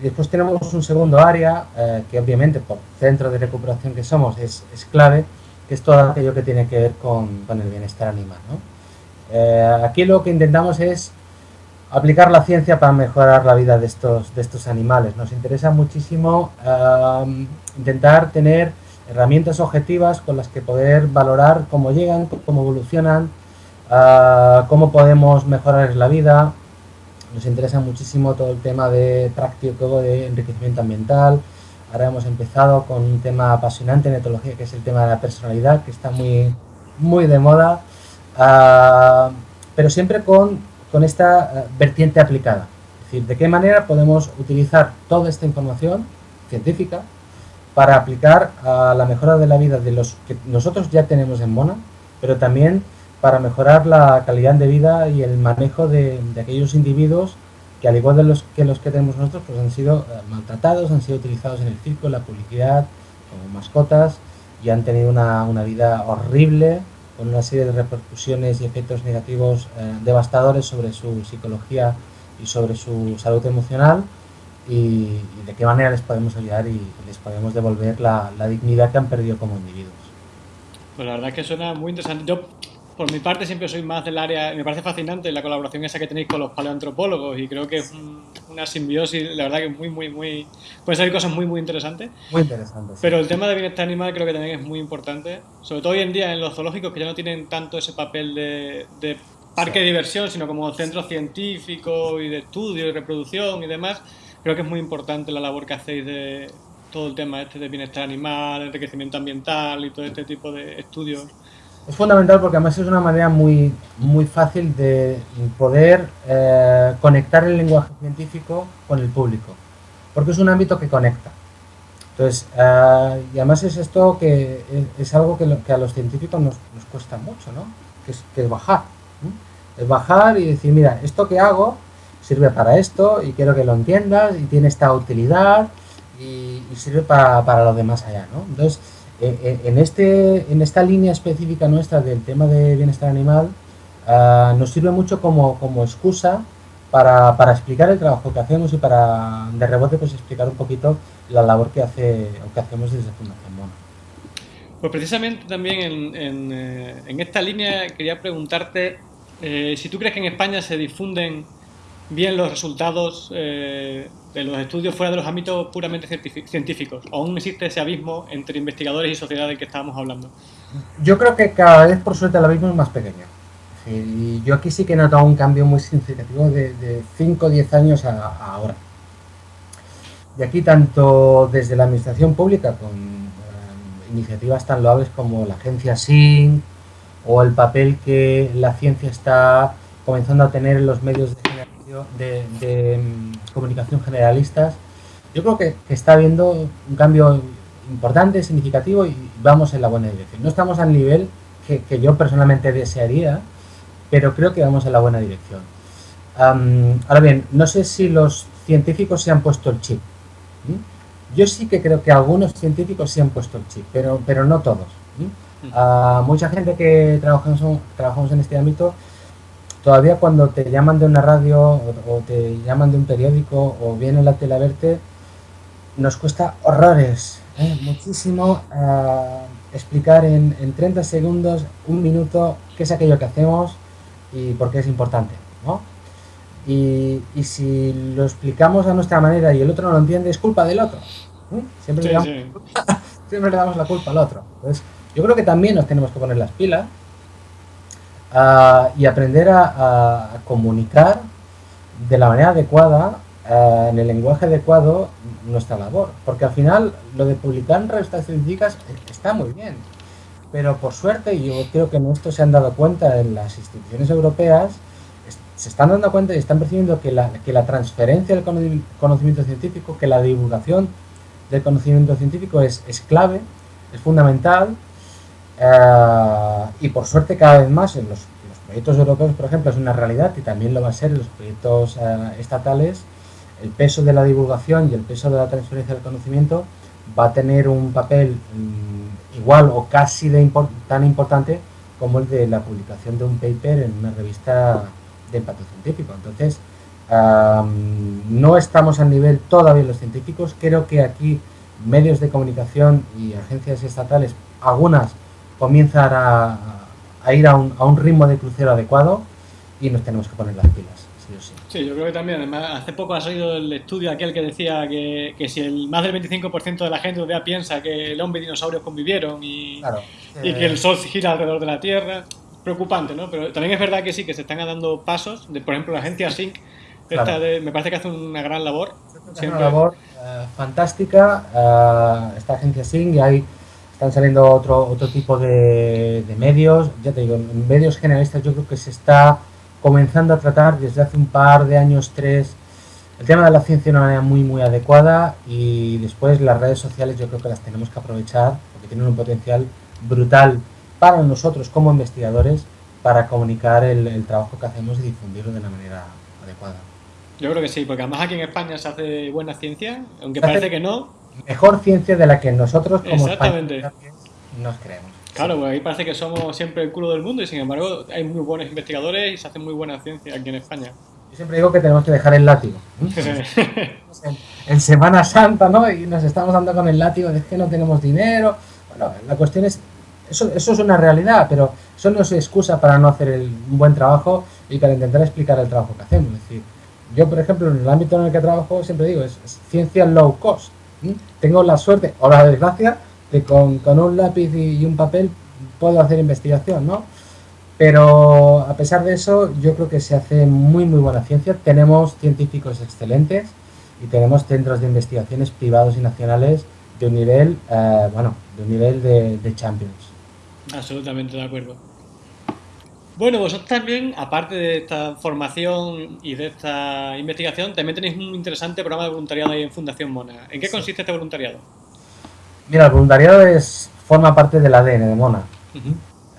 Y después tenemos un segundo área, eh, que obviamente por centro de recuperación que somos es, es, clave, que es todo aquello que tiene que ver con, con el bienestar animal. ¿no? Eh, aquí lo que intentamos es aplicar la ciencia para mejorar la vida de estos, de estos animales. Nos interesa muchísimo eh, intentar tener herramientas objetivas con las que poder valorar cómo llegan, cómo evolucionan, uh, cómo podemos mejorar la vida. Nos interesa muchísimo todo el tema de práctico de enriquecimiento ambiental. Ahora hemos empezado con un tema apasionante en etología, que es el tema de la personalidad, que está muy, muy de moda, uh, pero siempre con, con esta uh, vertiente aplicada. Es decir, de qué manera podemos utilizar toda esta información científica para aplicar a la mejora de la vida de los que nosotros ya tenemos en Mona, pero también para mejorar la calidad de vida y el manejo de, de aquellos individuos que al igual de los que los que tenemos nosotros, pues han sido eh, maltratados, han sido utilizados en el circo, en la publicidad, como mascotas, y han tenido una, una vida horrible, con una serie de repercusiones y efectos negativos eh, devastadores sobre su psicología y sobre su salud emocional, y, y, de qué manera les podemos ayudar y les podemos devolver la, la, dignidad que han perdido como individuos. Pues la verdad es que suena muy interesante. Yo, por mi parte, siempre soy más del área, me parece fascinante la colaboración esa que tenéis con los paleoantropólogos y creo que es un, una simbiosis, la verdad que es muy, muy, muy... Pueden salir cosas muy, muy interesantes. Muy interesantes. Sí. Pero el tema de bienestar animal creo que también es muy importante, sobre todo hoy en día en los zoológicos que ya no tienen tanto ese papel de, de parque sí. de diversión, sino como centro científico y de estudio y reproducción y demás creo que es muy importante la labor que hacéis de todo el tema este de bienestar animal, enriquecimiento ambiental y todo este tipo de estudios. Es fundamental porque además es una manera muy, muy fácil de poder eh, conectar el lenguaje científico con el público, porque es un ámbito que conecta. Entonces, eh, y además es esto que es, algo que, lo, que, a los científicos nos, nos cuesta mucho, ¿no? Que es, que es bajar. ¿no? Es bajar y decir, mira, esto que hago sirve para esto y quiero que lo entiendas y tiene esta utilidad y, sirve para, para lo demás allá, ¿no? Entonces, eh, en, este, en esta línea específica nuestra del tema de bienestar animal, uh, nos sirve mucho como, como excusa para, para, explicar el trabajo que hacemos y para, de rebote, pues explicar un poquito la labor que, hace, o que hacemos desde Fundación Mono. Pues precisamente también en, en, eh, esta línea quería preguntarte eh, si tú crees que en España se difunden bien los resultados eh, de los estudios fuera de los ámbitos puramente científicos. ¿O aún existe ese abismo entre investigadores y sociedad del que estábamos hablando? Yo creo que cada vez, por suerte, el abismo es más pequeño. Y yo aquí sí que he notado un cambio muy significativo de 5 o 10 años a, a, ahora. Y aquí, tanto desde la administración pública, con eh, iniciativas tan loables como la agencia SINC, o el papel que la ciencia está comenzando a tener en los medios de de, de mm, comunicación generalistas, yo creo que, que, está habiendo un cambio importante, significativo y vamos en la buena dirección. No estamos al nivel que, que yo personalmente desearía, pero creo que vamos en la buena dirección. Um, ahora bien, no sé si los científicos se han puesto el chip. Yo sí que creo que algunos científicos se han puesto el chip, pero, pero no todos. Uh, mucha gente que trabajamos, trabajamos en este ámbito todavía cuando te llaman de una radio o, o, te llaman de un periódico o viene la tele a verte, nos cuesta horrores, ¿eh? muchísimo uh, explicar en, en, 30 segundos, un minuto, qué es aquello que hacemos y por qué es importante. ¿no? Y, y, si lo explicamos a nuestra manera y el otro no lo entiende, es culpa del otro. ¿eh? Siempre, sí, le damos, sí. *laughs* siempre le damos la culpa al otro. Entonces, yo creo que también nos tenemos que poner las pilas uh, y aprender a, a, comunicar de la manera adecuada, uh, en el lenguaje adecuado, nuestra labor. Porque al final lo de publicar en revistas científicas está muy bien. Pero por suerte, y yo creo que en esto se han dado cuenta en las instituciones europeas, se están dando cuenta y están percibiendo que la, que la transferencia del conocimiento científico, que la divulgación del conocimiento científico es, es clave, es fundamental, Uh, y por suerte cada vez más en los, proyectos europeos, por ejemplo, es una realidad y también lo va a ser en los proyectos uh, estatales, el peso de la divulgación y el peso de la transferencia del conocimiento va a tener un papel um, igual o casi de import tan importante como el de la publicación de un paper en una revista de impacto científico. Entonces, no estamos al nivel todavía los científicos. Creo que aquí medios de comunicación y agencias estatales, algunas comienzan a, ir a un, a un, ritmo de crucero adecuado y nos tenemos que poner las pilas. Sí, sí. sí yo creo que también. Además, hace poco ha salido el estudio aquel que decía que, que si el más del 25% de la gente todavía piensa que el hombre y dinosaurios convivieron y, y que el sol gira alrededor de la Tierra, preocupante, ¿no? Pero también es verdad que sí, que se están dando pasos. De, por ejemplo, la agencia SYNC me parece que hace una gran labor. Una labor eh, fantástica. Eh, esta agencia SYNC y ahí están saliendo otro, otro tipo de, de, medios. Ya te digo, en medios generalistas yo creo que se está comenzando a tratar desde hace un par de años, tres, el tema de la ciencia de una manera muy, muy adecuada y después las redes sociales yo creo que las tenemos que aprovechar porque tienen un potencial brutal para nosotros como investigadores para comunicar el, el trabajo que hacemos y difundirlo de una manera adecuada. Yo creo que sí, porque además aquí en España se hace buena ciencia, aunque parece que no. Mejor ciencia de la que nosotros como Exactamente. nos creemos. Claro, pues ahí parece que somos siempre el culo del mundo y sin embargo hay muy buenos investigadores y se hace muy buena ciencia aquí en España. Yo siempre digo que tenemos que dejar el látigo. *laughs* en, Semana Santa, ¿no? Y nos estamos dando con el látigo de que no tenemos dinero. Bueno, la cuestión es, eso, eso es una realidad, pero eso no es excusa para no hacer el, un buen trabajo y para intentar explicar el trabajo que hacemos. Es decir, yo, por ejemplo, en el ámbito en el que trabajo, siempre digo, es, ciencia low cost. Tengo la suerte o la desgracia de con, con un lápiz y, un papel puedo hacer investigación, ¿no? Pero a pesar de eso, yo creo que se hace muy, muy buena ciencia. Tenemos científicos excelentes y tenemos centros de investigaciones privados y nacionales de un nivel, eh, bueno, de un nivel de, de champions. Absolutamente de acuerdo. Bueno, vosotros también, aparte de esta formación y de esta investigación, también tenéis un interesante programa de voluntariado ahí en Fundación Mona. ¿En qué consiste este voluntariado? Mira, el voluntariado es, forma parte del ADN de Mona.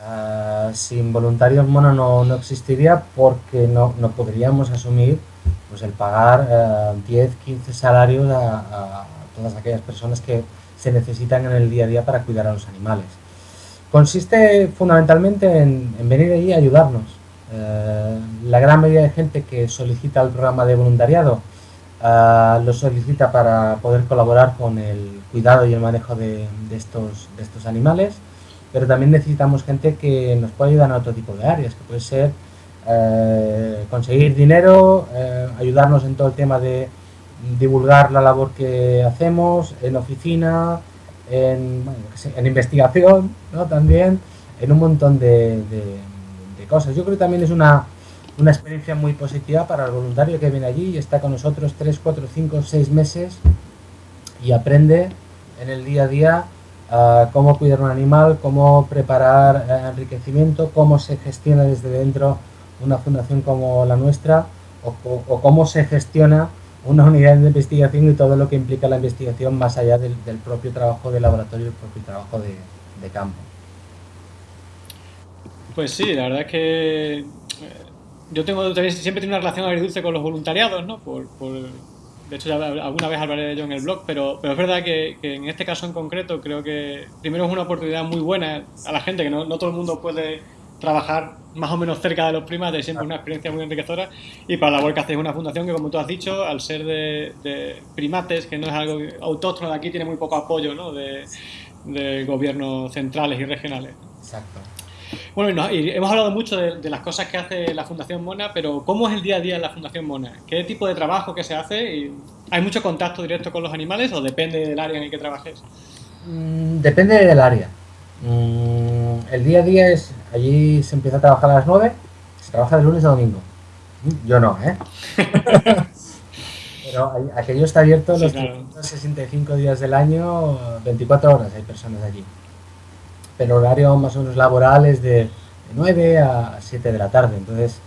Ah, sin voluntarios Mona no, no existiría porque no, no, podríamos asumir pues, el pagar 10, eh, 15 salarios a, a todas aquellas personas que se necesitan en el día a día para cuidar a los animales. Consiste fundamentalmente en, venir allí a ayudarnos. Eh, la gran mayoría de gente que solicita el programa de voluntariado eh, lo solicita para poder colaborar con el cuidado y el manejo de, estos, de estos animales, pero también necesitamos gente que nos pueda ayudar en otro tipo de áreas, que puede ser eh, conseguir dinero, ayudarnos en todo el tema de divulgar la labor que hacemos en oficina, en, en investigación, ¿no? También, en un montón de, cosas. Yo creo que también es una, una, experiencia muy positiva para el voluntario que viene allí y está con nosotros 3, 4, 5, 6 meses y aprende en el día a día uh, cómo cuidar un animal, cómo preparar uh, enriquecimiento, cómo se gestiona desde dentro una fundación como la nuestra o cómo se gestiona una unidad de investigación y todo lo que implica la investigación más allá del, propio trabajo de laboratorio y el propio trabajo de, campo. Pues sí, la verdad es que eh, yo tengo siempre tengo una relación agridulce con los voluntariados, ¿no? Por, de hecho, alguna vez hablaré de ello en el blog, pero, pero es verdad que, en este caso en concreto creo que primero es una oportunidad muy buena a la gente, que no, no todo el mundo puede trabajar más o menos cerca de los primates, siempre una experiencia muy enriquecedora. Y para la labor que hacéis una fundación que, como tú has dicho, al ser de, primates, que no es algo autóctono de aquí, tiene muy poco apoyo ¿no? de, gobiernos centrales y regionales. Exacto. Bueno, y hemos hablado mucho de, las cosas que hace la Fundación Mona, pero ¿cómo es el día a día en la Fundación Mona? ¿Qué tipo de trabajo que se hace? ¿Hay mucho contacto directo con los animales o depende del área en el que trabajes? Mm, depende del área. Mm, el día a día es, allí se empieza a trabajar a las 9, se trabaja de lunes a domingo. Yo no, ¿eh? *laughs* Pero aquello está abierto los 365 días del año, 24 horas hay personas allí. Pero horario más o menos laboral es de 9 a 7 de la tarde. Entonces,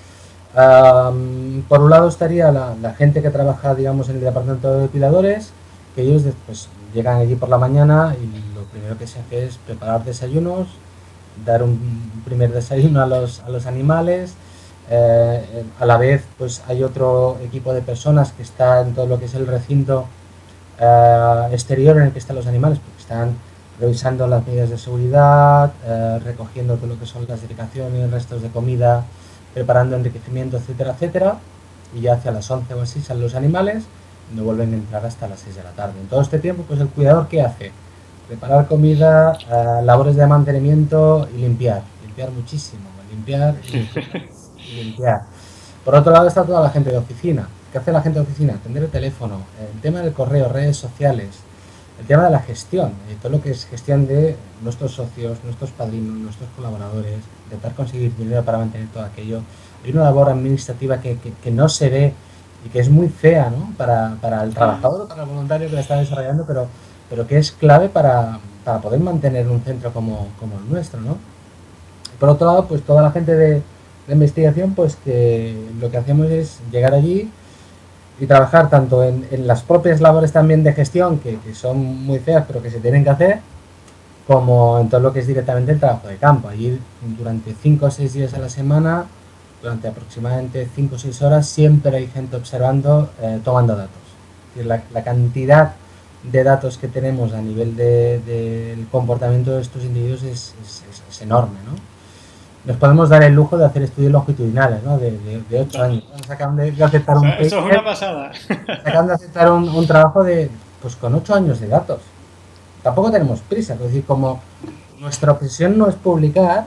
por un lado estaría la, gente que trabaja, digamos, en el departamento de que ellos llegan allí por la mañana y primero que se hace es preparar desayunos, dar un primer desayuno a los, a los animales, eh, a la vez pues hay otro equipo de personas que está en todo lo que es el recinto eh, exterior en el que están los animales, porque están revisando las medidas de seguridad, eh, recogiendo todo lo que son las dedicaciones, restos de comida, preparando enriquecimiento, etcétera, etcétera. Y ya hacia las 11 o así salen los animales no vuelven a entrar hasta las 6 de la tarde. En todo este tiempo, pues el cuidador, ¿qué hace? Preparar comida, eh, labores de mantenimiento y limpiar. Limpiar muchísimo, limpiar y *laughs* limpiar. Por otro lado está toda la gente de oficina. ¿Qué hace la gente de oficina? Atender el teléfono, el tema del correo, redes sociales, el tema de la gestión, eh, todo lo que es gestión de nuestros socios, nuestros padrinos, nuestros colaboradores, intentar conseguir dinero para mantener todo aquello. Hay una labor administrativa que, que, no se ve y que es muy fea ¿no? para, para, el trabajador o para el voluntario que la está desarrollando, pero, pero que es clave para, para poder mantener un centro como, como el nuestro. ¿no? Por otro lado, pues toda la gente de, de investigación, pues que lo que hacemos es llegar allí y trabajar tanto en, en las propias labores también de gestión, que, que, son muy feas, pero que se tienen que hacer, como en todo lo que es directamente el trabajo de campo. Allí durante 5 o 6 días a la semana, durante aproximadamente 5 o 6 horas, siempre hay gente observando, eh, tomando datos. La, la, cantidad de datos que tenemos a nivel del de, de comportamiento de estos individuos es, es, es enorme, ¿no? nos podemos dar el lujo de hacer estudios longitudinales, ¿no? De, de, de 8 años. Acaban de, de aceptar un Eso es una pasada. Acaban de aceptar un, un, trabajo de, pues con 8 años de datos. Tampoco tenemos prisa, es decir, como nuestra obsesión no es publicar,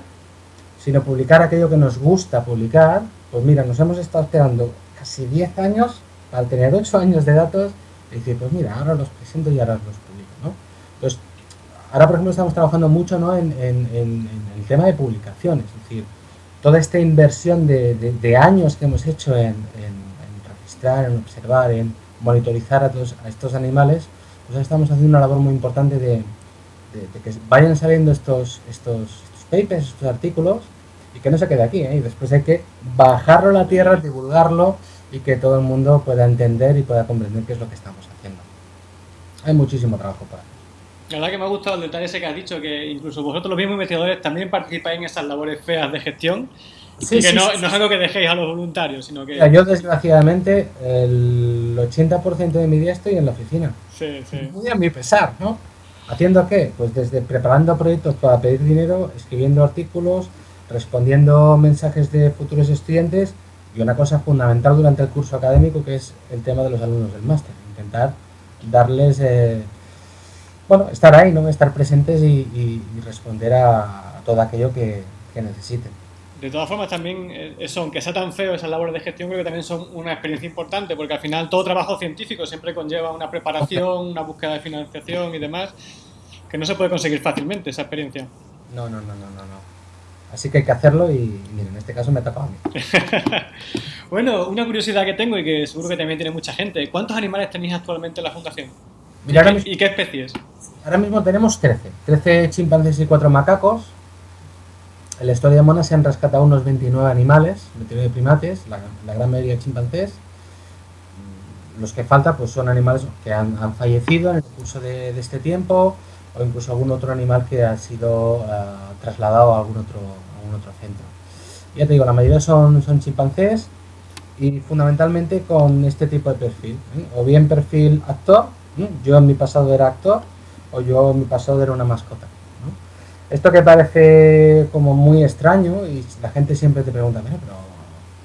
sino publicar aquello que nos gusta publicar, pues mira, nos hemos estado esperando casi 10 años al tener 8 años de datos y decir, pues mira, ahora los presento y ahora los publico, ¿no? Entonces, Ahora, por ejemplo, estamos trabajando mucho ¿no? en, el tema de publicaciones, es decir, toda esta inversión de, años que hemos hecho en, registrar, en observar, en monitorizar a, estos animales, pues estamos haciendo una labor muy importante de, que vayan saliendo estos, estos, papers, estos artículos, y que no se quede aquí, ¿eh? y después hay que bajarlo a la tierra, divulgarlo, y que todo el mundo pueda entender y pueda comprender qué es lo que estamos haciendo. Hay muchísimo trabajo para la verdad que me ha gustado el detalle ese que has dicho, que incluso vosotros los mismos investigadores también participáis en esas labores feas de gestión. Sí, y que sí, no, sí, no, es algo que dejéis a los voluntarios, sino que... Yo, desgraciadamente, el 80% de mi día estoy en la oficina. Sí, sí. Muy a mi pesar, ¿no? ¿Haciendo qué? Pues desde preparando proyectos para pedir dinero, escribiendo artículos, respondiendo mensajes de futuros estudiantes y una cosa fundamental durante el curso académico que es el tema de los alumnos del máster. Intentar darles... Eh, bueno, estar ahí, ¿no? Estar presentes y, y, y responder a, a, todo aquello que, que, necesiten. De todas formas, también eh, eso, aunque sea tan feo esas labores de gestión, creo que también son una experiencia importante, porque al final todo trabajo científico siempre conlleva una preparación, una búsqueda de financiación y demás, que no se puede conseguir fácilmente esa experiencia. No, no, no, no, no. no. Así que hay que hacerlo y, miren, en este caso me ha tocado a mí. *laughs* bueno, una curiosidad que tengo y que seguro que también tiene mucha gente. ¿Cuántos animales tenéis actualmente en la fundación? Mira, ¿Y, qué, ¿Y, qué, especies? Ahora mismo tenemos 13. 13 chimpancés y 4 macacos. En la historia de Mona se han rescatado unos 29 animales, 29 primates, la, la gran mayoría chimpancés. Los que faltan pues, son animales que han, han fallecido en el curso de, de, este tiempo o incluso algún otro animal que ha sido uh, trasladado a algún otro, a algún otro centro. Ya te digo, la mayoría son, son chimpancés y fundamentalmente con este tipo de perfil. ¿eh? O bien perfil actor, yo en mi pasado era actor o yo en mi pasado era una mascota. Esto que parece como muy extraño y la gente siempre te pregunta, pero,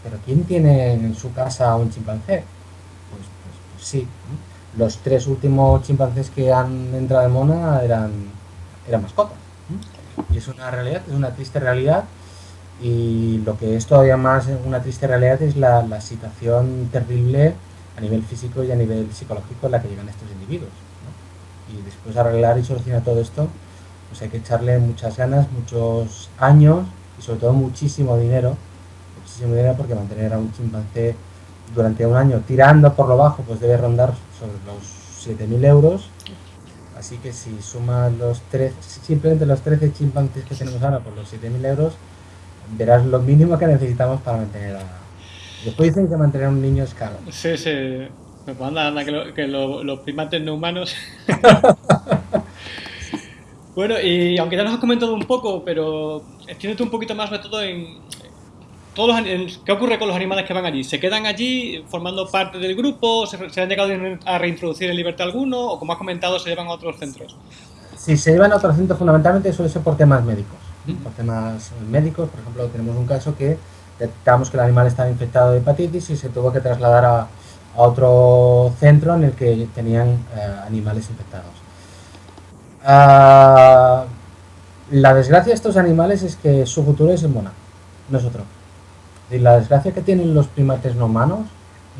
pero ¿quién tiene en su casa un chimpancé? Pues, pues, pues sí. Los tres últimos chimpancés que han entrado en Mona eran, eran mascotas. Y es una realidad, es una triste realidad y lo que es todavía más una triste realidad es la, la situación terrible a nivel físico y a nivel psicológico en la que llegan estos individuos. Y después de arreglar y solucionar todo esto, pues hay que echarle muchas ganas, muchos años y sobre todo muchísimo dinero, muchísimo dinero porque mantener a un chimpancé durante un año tirando por lo bajo, pues debe rondar sobre los 7.000 euros. Así que si sumas los tres, simplemente los 13 chimpancés que tenemos ahora por los 7.000 euros, verás lo mínimo que necesitamos para mantener a, Después dicen que mantener a un niño es caro. Sí, sí. Pues anda, anda, que, lo, que lo, los primates no humanos. *laughs* bueno, y aunque ya nos has comentado un poco, pero extiéndete un poquito más, sobre todo en. Todos los, en, ¿Qué ocurre con los animales que van allí? ¿Se quedan allí formando parte del grupo? ¿Se, se han llegado a reintroducir en libertad alguno? ¿O como has comentado, se llevan a otros centros? si se llevan a otro centro fundamentalmente suele ser por temas médicos. Por temas médicos, por ejemplo, tenemos un caso que detectamos que el animal estaba infectado de hepatitis y se tuvo que trasladar a, otro centro en el que tenían eh, animales infectados. Ah, la desgracia de estos animales es que su futuro es en Mona, no Y la desgracia que tienen los primates no humanos,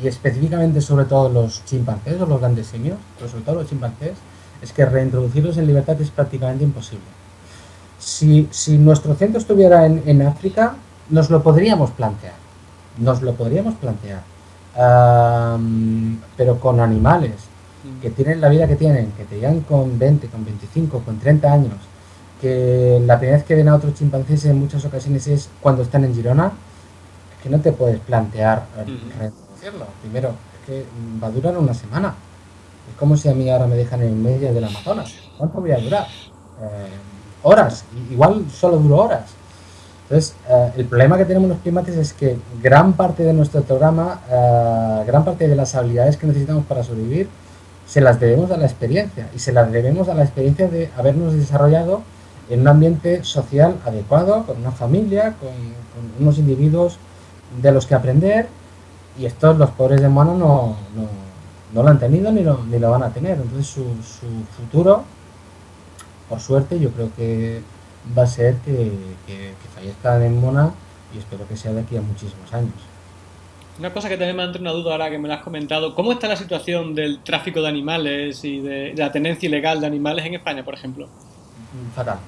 y específicamente sobre todo los chimpancés o los grandes simios, pero sobre todo los chimpancés, es que reintroducirlos en libertad es prácticamente imposible. Si, nuestro centro estuviera en, África, nos lo podríamos plantear. Nos lo podríamos plantear. pero con animales que tienen la vida que tienen, que te llegan con 20, con 25, con 30 años, que la primera vez que ven a otros chimpancés en muchas ocasiones es cuando están en Girona, que no te puedes plantear. Primero, es que va a durar una semana. Es como si a mí ahora me dejan en medio del Amazonas. ¿Cuánto voy a durar? Eh, horas. Igual solo duro horas. Entonces, eh, el problema que tenemos los primates es que gran parte de nuestro programa, eh, gran parte de las habilidades que necesitamos para sobrevivir, se las debemos a la experiencia. Y se las debemos a la experiencia de habernos desarrollado en un ambiente social adecuado, con una familia, con, unos individuos de los que aprender. Y estos, los pobres de mono, no no lo han tenido ni lo, ni lo van a tener. Entonces su, su, futuro, por suerte, yo creo que va a ser que, que, fallezcan en Mona y espero que sea de aquí a muchísimos años. Una cosa que también me ha entrado una duda ahora que me lo has comentado, ¿cómo está la situación del tráfico de animales y de, la tenencia ilegal de animales en España, por ejemplo? Fatal.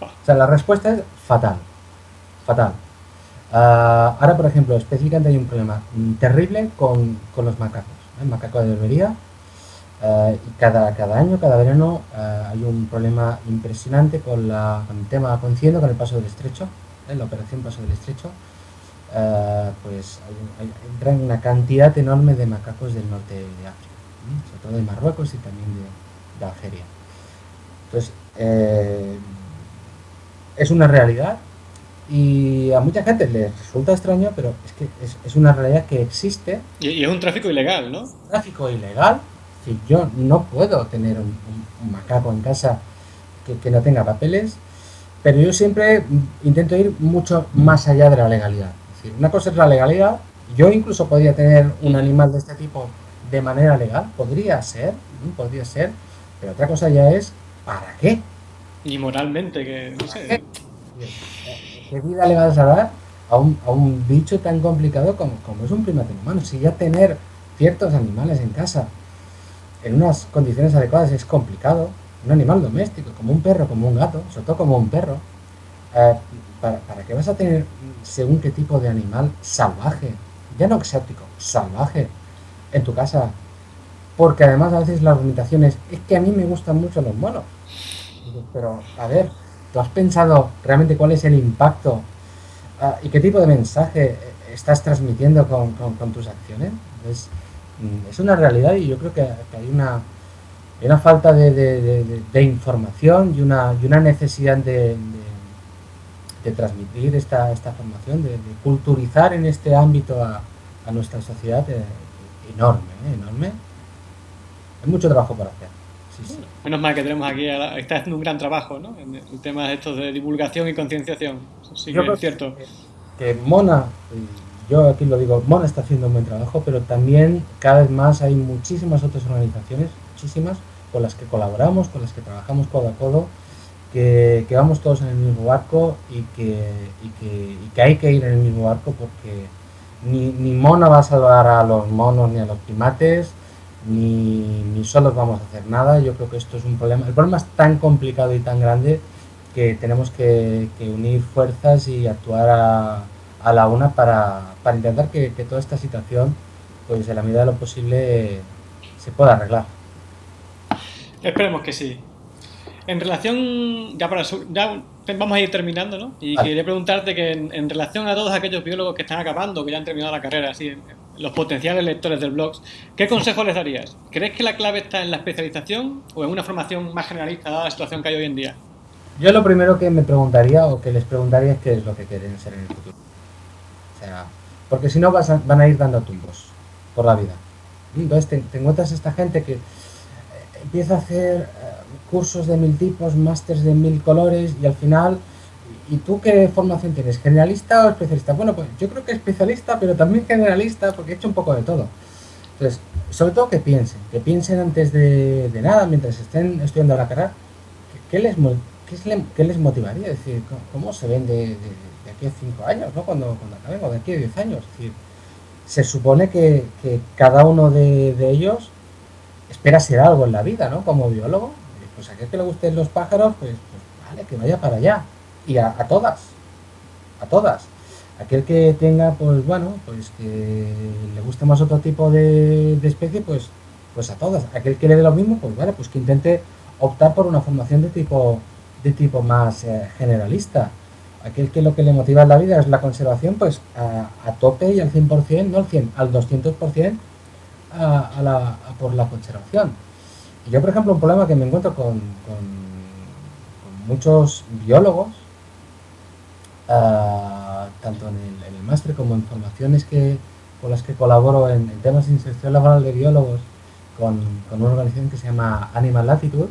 Ah. O sea, la respuesta es fatal. Fatal. Ah, ahora, por ejemplo, específicamente hay un problema terrible con, con los macacos el macaco de berbería. Eh, y cada, cada año, cada verano, eh, hay un problema impresionante con, la, con el tema coincidiendo con el paso del estrecho, ¿eh? la operación paso del estrecho. pues hay, entran una cantidad enorme de macacos del norte de África, sobre todo de Marruecos y también de, de Algeria. Entonces, es una realidad y a mucha gente le resulta extraño, pero es que es, una realidad que existe. Y, es un tráfico ilegal, ¿no? Tráfico ilegal. Si yo no puedo tener un, macaco en casa que, no tenga papeles, pero yo siempre intento ir mucho más allá de la legalidad. Es decir, una cosa es la legalidad. Yo incluso podría tener un animal de este tipo de manera legal, podría ser, podría ser, pero otra cosa ya es ¿para qué? Y moralmente, que no sé. ¿Qué vida le vas a dar a un, a un bicho tan complicado como, como, es un primate humano? Si ya tener ciertos animales en casa en unas condiciones adecuadas es complicado, un animal doméstico, como un perro, como un gato, sobre todo como un perro, eh, ¿para, ¿para qué vas a tener según qué tipo de animal salvaje, ya no exótico, salvaje, en tu casa? Porque además a veces las limitaciones es que a mí me gustan mucho los monos. Pero, a ver, ¿Tú has pensado realmente cuál es el impacto ah, y qué tipo de mensaje estás transmitiendo con, tus acciones? Es, mm, es, una realidad y yo creo que, hay, una, falta de, información y una, y una necesidad de, transmitir esta, esta formación, de, culturizar en este ámbito a, nuestra sociedad eh, enorme, eh, enorme. Hay mucho trabajo por hacer. Menos mal que tenemos aquí, está haciendo un gran trabajo, ¿no? En el tema de estos de divulgación y concienciación. Sí que es cierto. Que, Mona, yo aquí lo digo, Mona está haciendo un buen trabajo, pero también cada vez más hay muchísimas otras organizaciones, muchísimas, con las que colaboramos, con las que trabajamos codo a codo, que, vamos todos en el mismo barco y que, y que, hay que ir en el mismo barco porque ni, ni Mona va a salvar a los monos ni a los primates, ni, ni solos vamos a hacer nada. Yo creo que esto es un problema. El problema es tan complicado y tan grande que tenemos que, unir fuerzas y actuar a, a la una para, para intentar que, que, toda esta situación, pues en la medida de lo posible, se pueda arreglar. Esperemos que sí. En relación, ya para ya vamos a ir terminando, ¿no? Y quería preguntarte que en, relación a todos aquellos biólogos que están acabando, que ya han terminado la carrera, así, los potenciales lectores del blog, ¿qué consejo les darías? ¿Crees que la clave está en la especialización o en una formación más generalista dada la situación que hay hoy en día? Yo lo primero que me preguntaría o que les preguntaría es qué es lo que quieren ser en el futuro. O sea, porque si no van a ir dando tumbos por la vida. Entonces te, encuentras esta gente que eh, empieza a hacer, eh, cursos de mil tipos, másters de mil colores y al final, ¿y tú qué formación tienes? ¿Generalista o especialista? Bueno, pues yo creo que especialista, pero también generalista porque he hecho un poco de todo. Entonces, sobre todo que piensen, que piensen antes de, nada, mientras estén estudiando la carrera, ¿qué les, qué les motivaría? Es decir, ¿cómo se ven de, aquí a cinco años, ¿no? cuando, cuando acaben, de aquí a diez años? Es decir, se supone que, cada uno de, ellos espera ser algo en la vida, ¿no? Como biólogo. Pues a aquel que le gusten los pájaros, pues, pues vale, que vaya para allá. Y a, todas, a todas. Aquel que tenga, pues bueno, pues que le guste más otro tipo de, especie, pues, pues a todas. Aquel que le dé lo mismo, pues vale, pues que intente optar por una formación de tipo, de tipo más eh, generalista aquel que lo que le motiva en la vida es la conservación, pues a, tope y al 100%, no al 100, al 200% a, la, por la conservación. Y yo, por ejemplo, un problema que me encuentro con, muchos biólogos, ah, tanto en el, máster como en formaciones que, con las que colaboro en, temas de inserción laboral de biólogos con, con una organización que se llama Animal Latitude,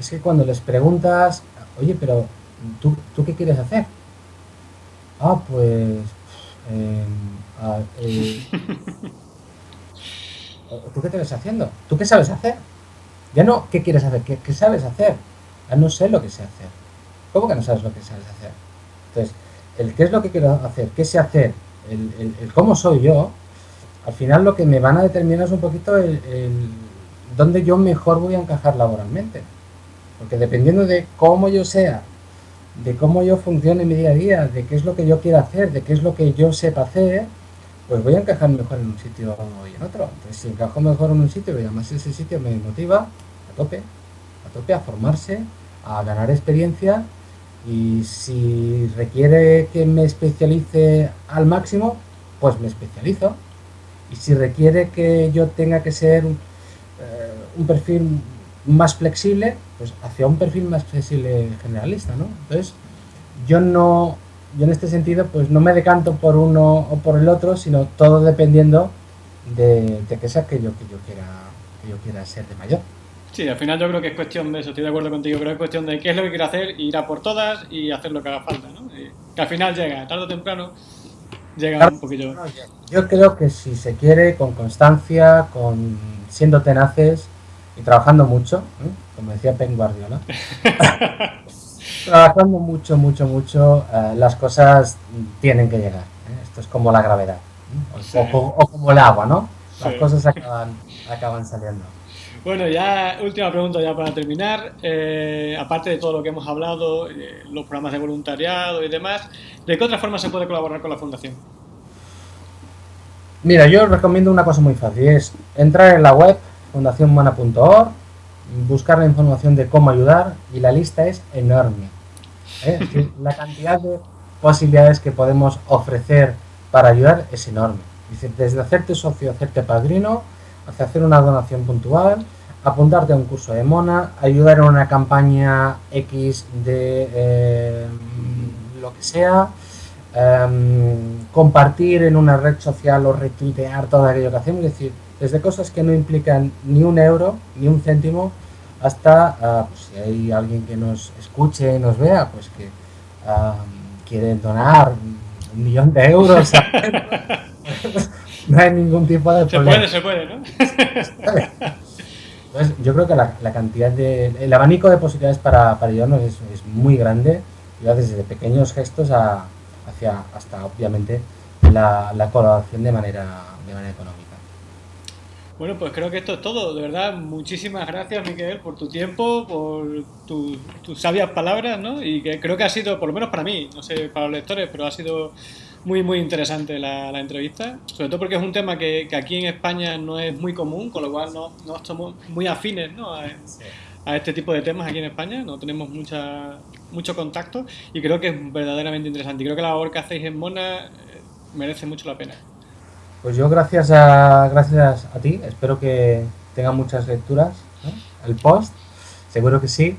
es que cuando les preguntas, oye, pero ¿tú, ¿tú qué quieres hacer? Ah, pues... Em, eh, *laughs* ¿Tú qué te ves haciendo? ¿Tú qué sabes hacer? Ya no, ¿qué quieres hacer? ¿Qué, sabes hacer? Ah, no sé lo que sé hacer. ¿Cómo que no sabes lo que sabes hacer? Entonces, el qué es lo que quiero hacer, qué sé hacer, el, cómo soy yo, al final lo que me van a determinar es un poquito el, el dónde yo mejor voy a encajar laboralmente. Porque dependiendo de cómo yo sea de cómo yo funcione mi día a día, de qué es lo que yo quiero hacer, de qué es lo que yo sepa hacer, pues voy a encajar mejor en un sitio y en otro. Entonces, si encajo mejor en un sitio y además ese sitio me motiva, a tope, a tope a formarse, a ganar experiencia y si requiere que me especialice al máximo, pues me especializo. Y si requiere que yo tenga que ser eh, un perfil más flexible, pues hacia un perfil más flexible generalista, ¿no? Entonces, yo no, yo en este sentido, pues no me decanto por uno o por el otro, sino todo dependiendo de, de qué sea que yo, que yo quiera, que yo quiera ser de mayor. Sí, al final yo creo que es cuestión de eso, estoy de acuerdo contigo, creo que es cuestión de qué es lo que quiero hacer, ir a por todas y hacer lo que haga falta, ¿no? que al final llega, tarde o temprano, llega un poquillo. Yo creo que si se quiere, con constancia, con siendo tenaces, y trabajando mucho, ¿eh? como decía Pen Guardiola, *laughs* trabajando mucho, mucho, mucho, eh, las cosas tienen que llegar. ¿eh? Esto es como la gravedad, o, como el agua, ¿no? Las cosas acaban, acaban saliendo. Bueno, ya última pregunta ya para terminar. aparte de todo lo que hemos hablado, los programas de voluntariado y demás, ¿de qué otra forma se puede colaborar con la fundación? Mira, yo recomiendo una cosa muy fácil, es entrar en la web fundacionmana.org, buscar la información de cómo ayudar y la lista es enorme. ¿eh? la cantidad de posibilidades que podemos ofrecer para ayudar es enorme. Desde hacerte socio, hacerte padrino, hasta hacer una donación puntual, apuntarte a un curso de Mona, ayudar en una campaña X de eh, lo que sea, em, compartir en una red social o retuitear todo aquello que hacemos, es decir, desde cosas que no implican ni un euro, ni un céntimo, hasta pues, si hay alguien que nos escuche y nos vea, pues que quiere donar un millón de euros. *laughs* *laughs* *laughs* no hay ningún tipo de problema. Se puede, se puede, ¿no? *laughs* Pues yo creo que la, cantidad de... El abanico de posibilidades para, para ayudarnos es, muy grande, desde pequeños gestos a, hacia hasta, obviamente, la, la colaboración de manera, de manera económica. Bueno, pues creo que esto es todo. De verdad, muchísimas gracias, Miguel, por tu tiempo, por tus sabias palabras, ¿no? Y que creo que ha sido, por lo menos para mí, no sé, para los lectores, pero ha sido muy, muy interesante la, entrevista. Sobre todo porque es un tema que, aquí en España no es muy común, con lo cual no, no somos muy afines, ¿no? A, este tipo de temas aquí en España, no tenemos mucha, mucho contacto y creo que es verdaderamente interesante. Y creo que la labor que hacéis en Mona eh, merece mucho la pena. Pues yo gracias a, gracias a ti, espero que tenga muchas lecturas el post, seguro que sí.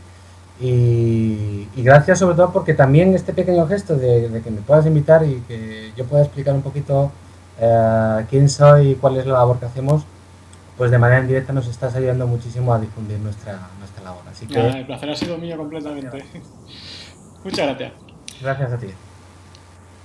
Y, gracias sobre todo porque también este pequeño gesto de, que me puedas invitar y que yo pueda explicar un poquito eh, quién soy y cuál es la labor que hacemos, pues de manera indirecta nos estás ayudando muchísimo a difundir nuestra, nuestra labor. Así que... el placer ha sido mío completamente. Muchas gracias. Gracias a ti.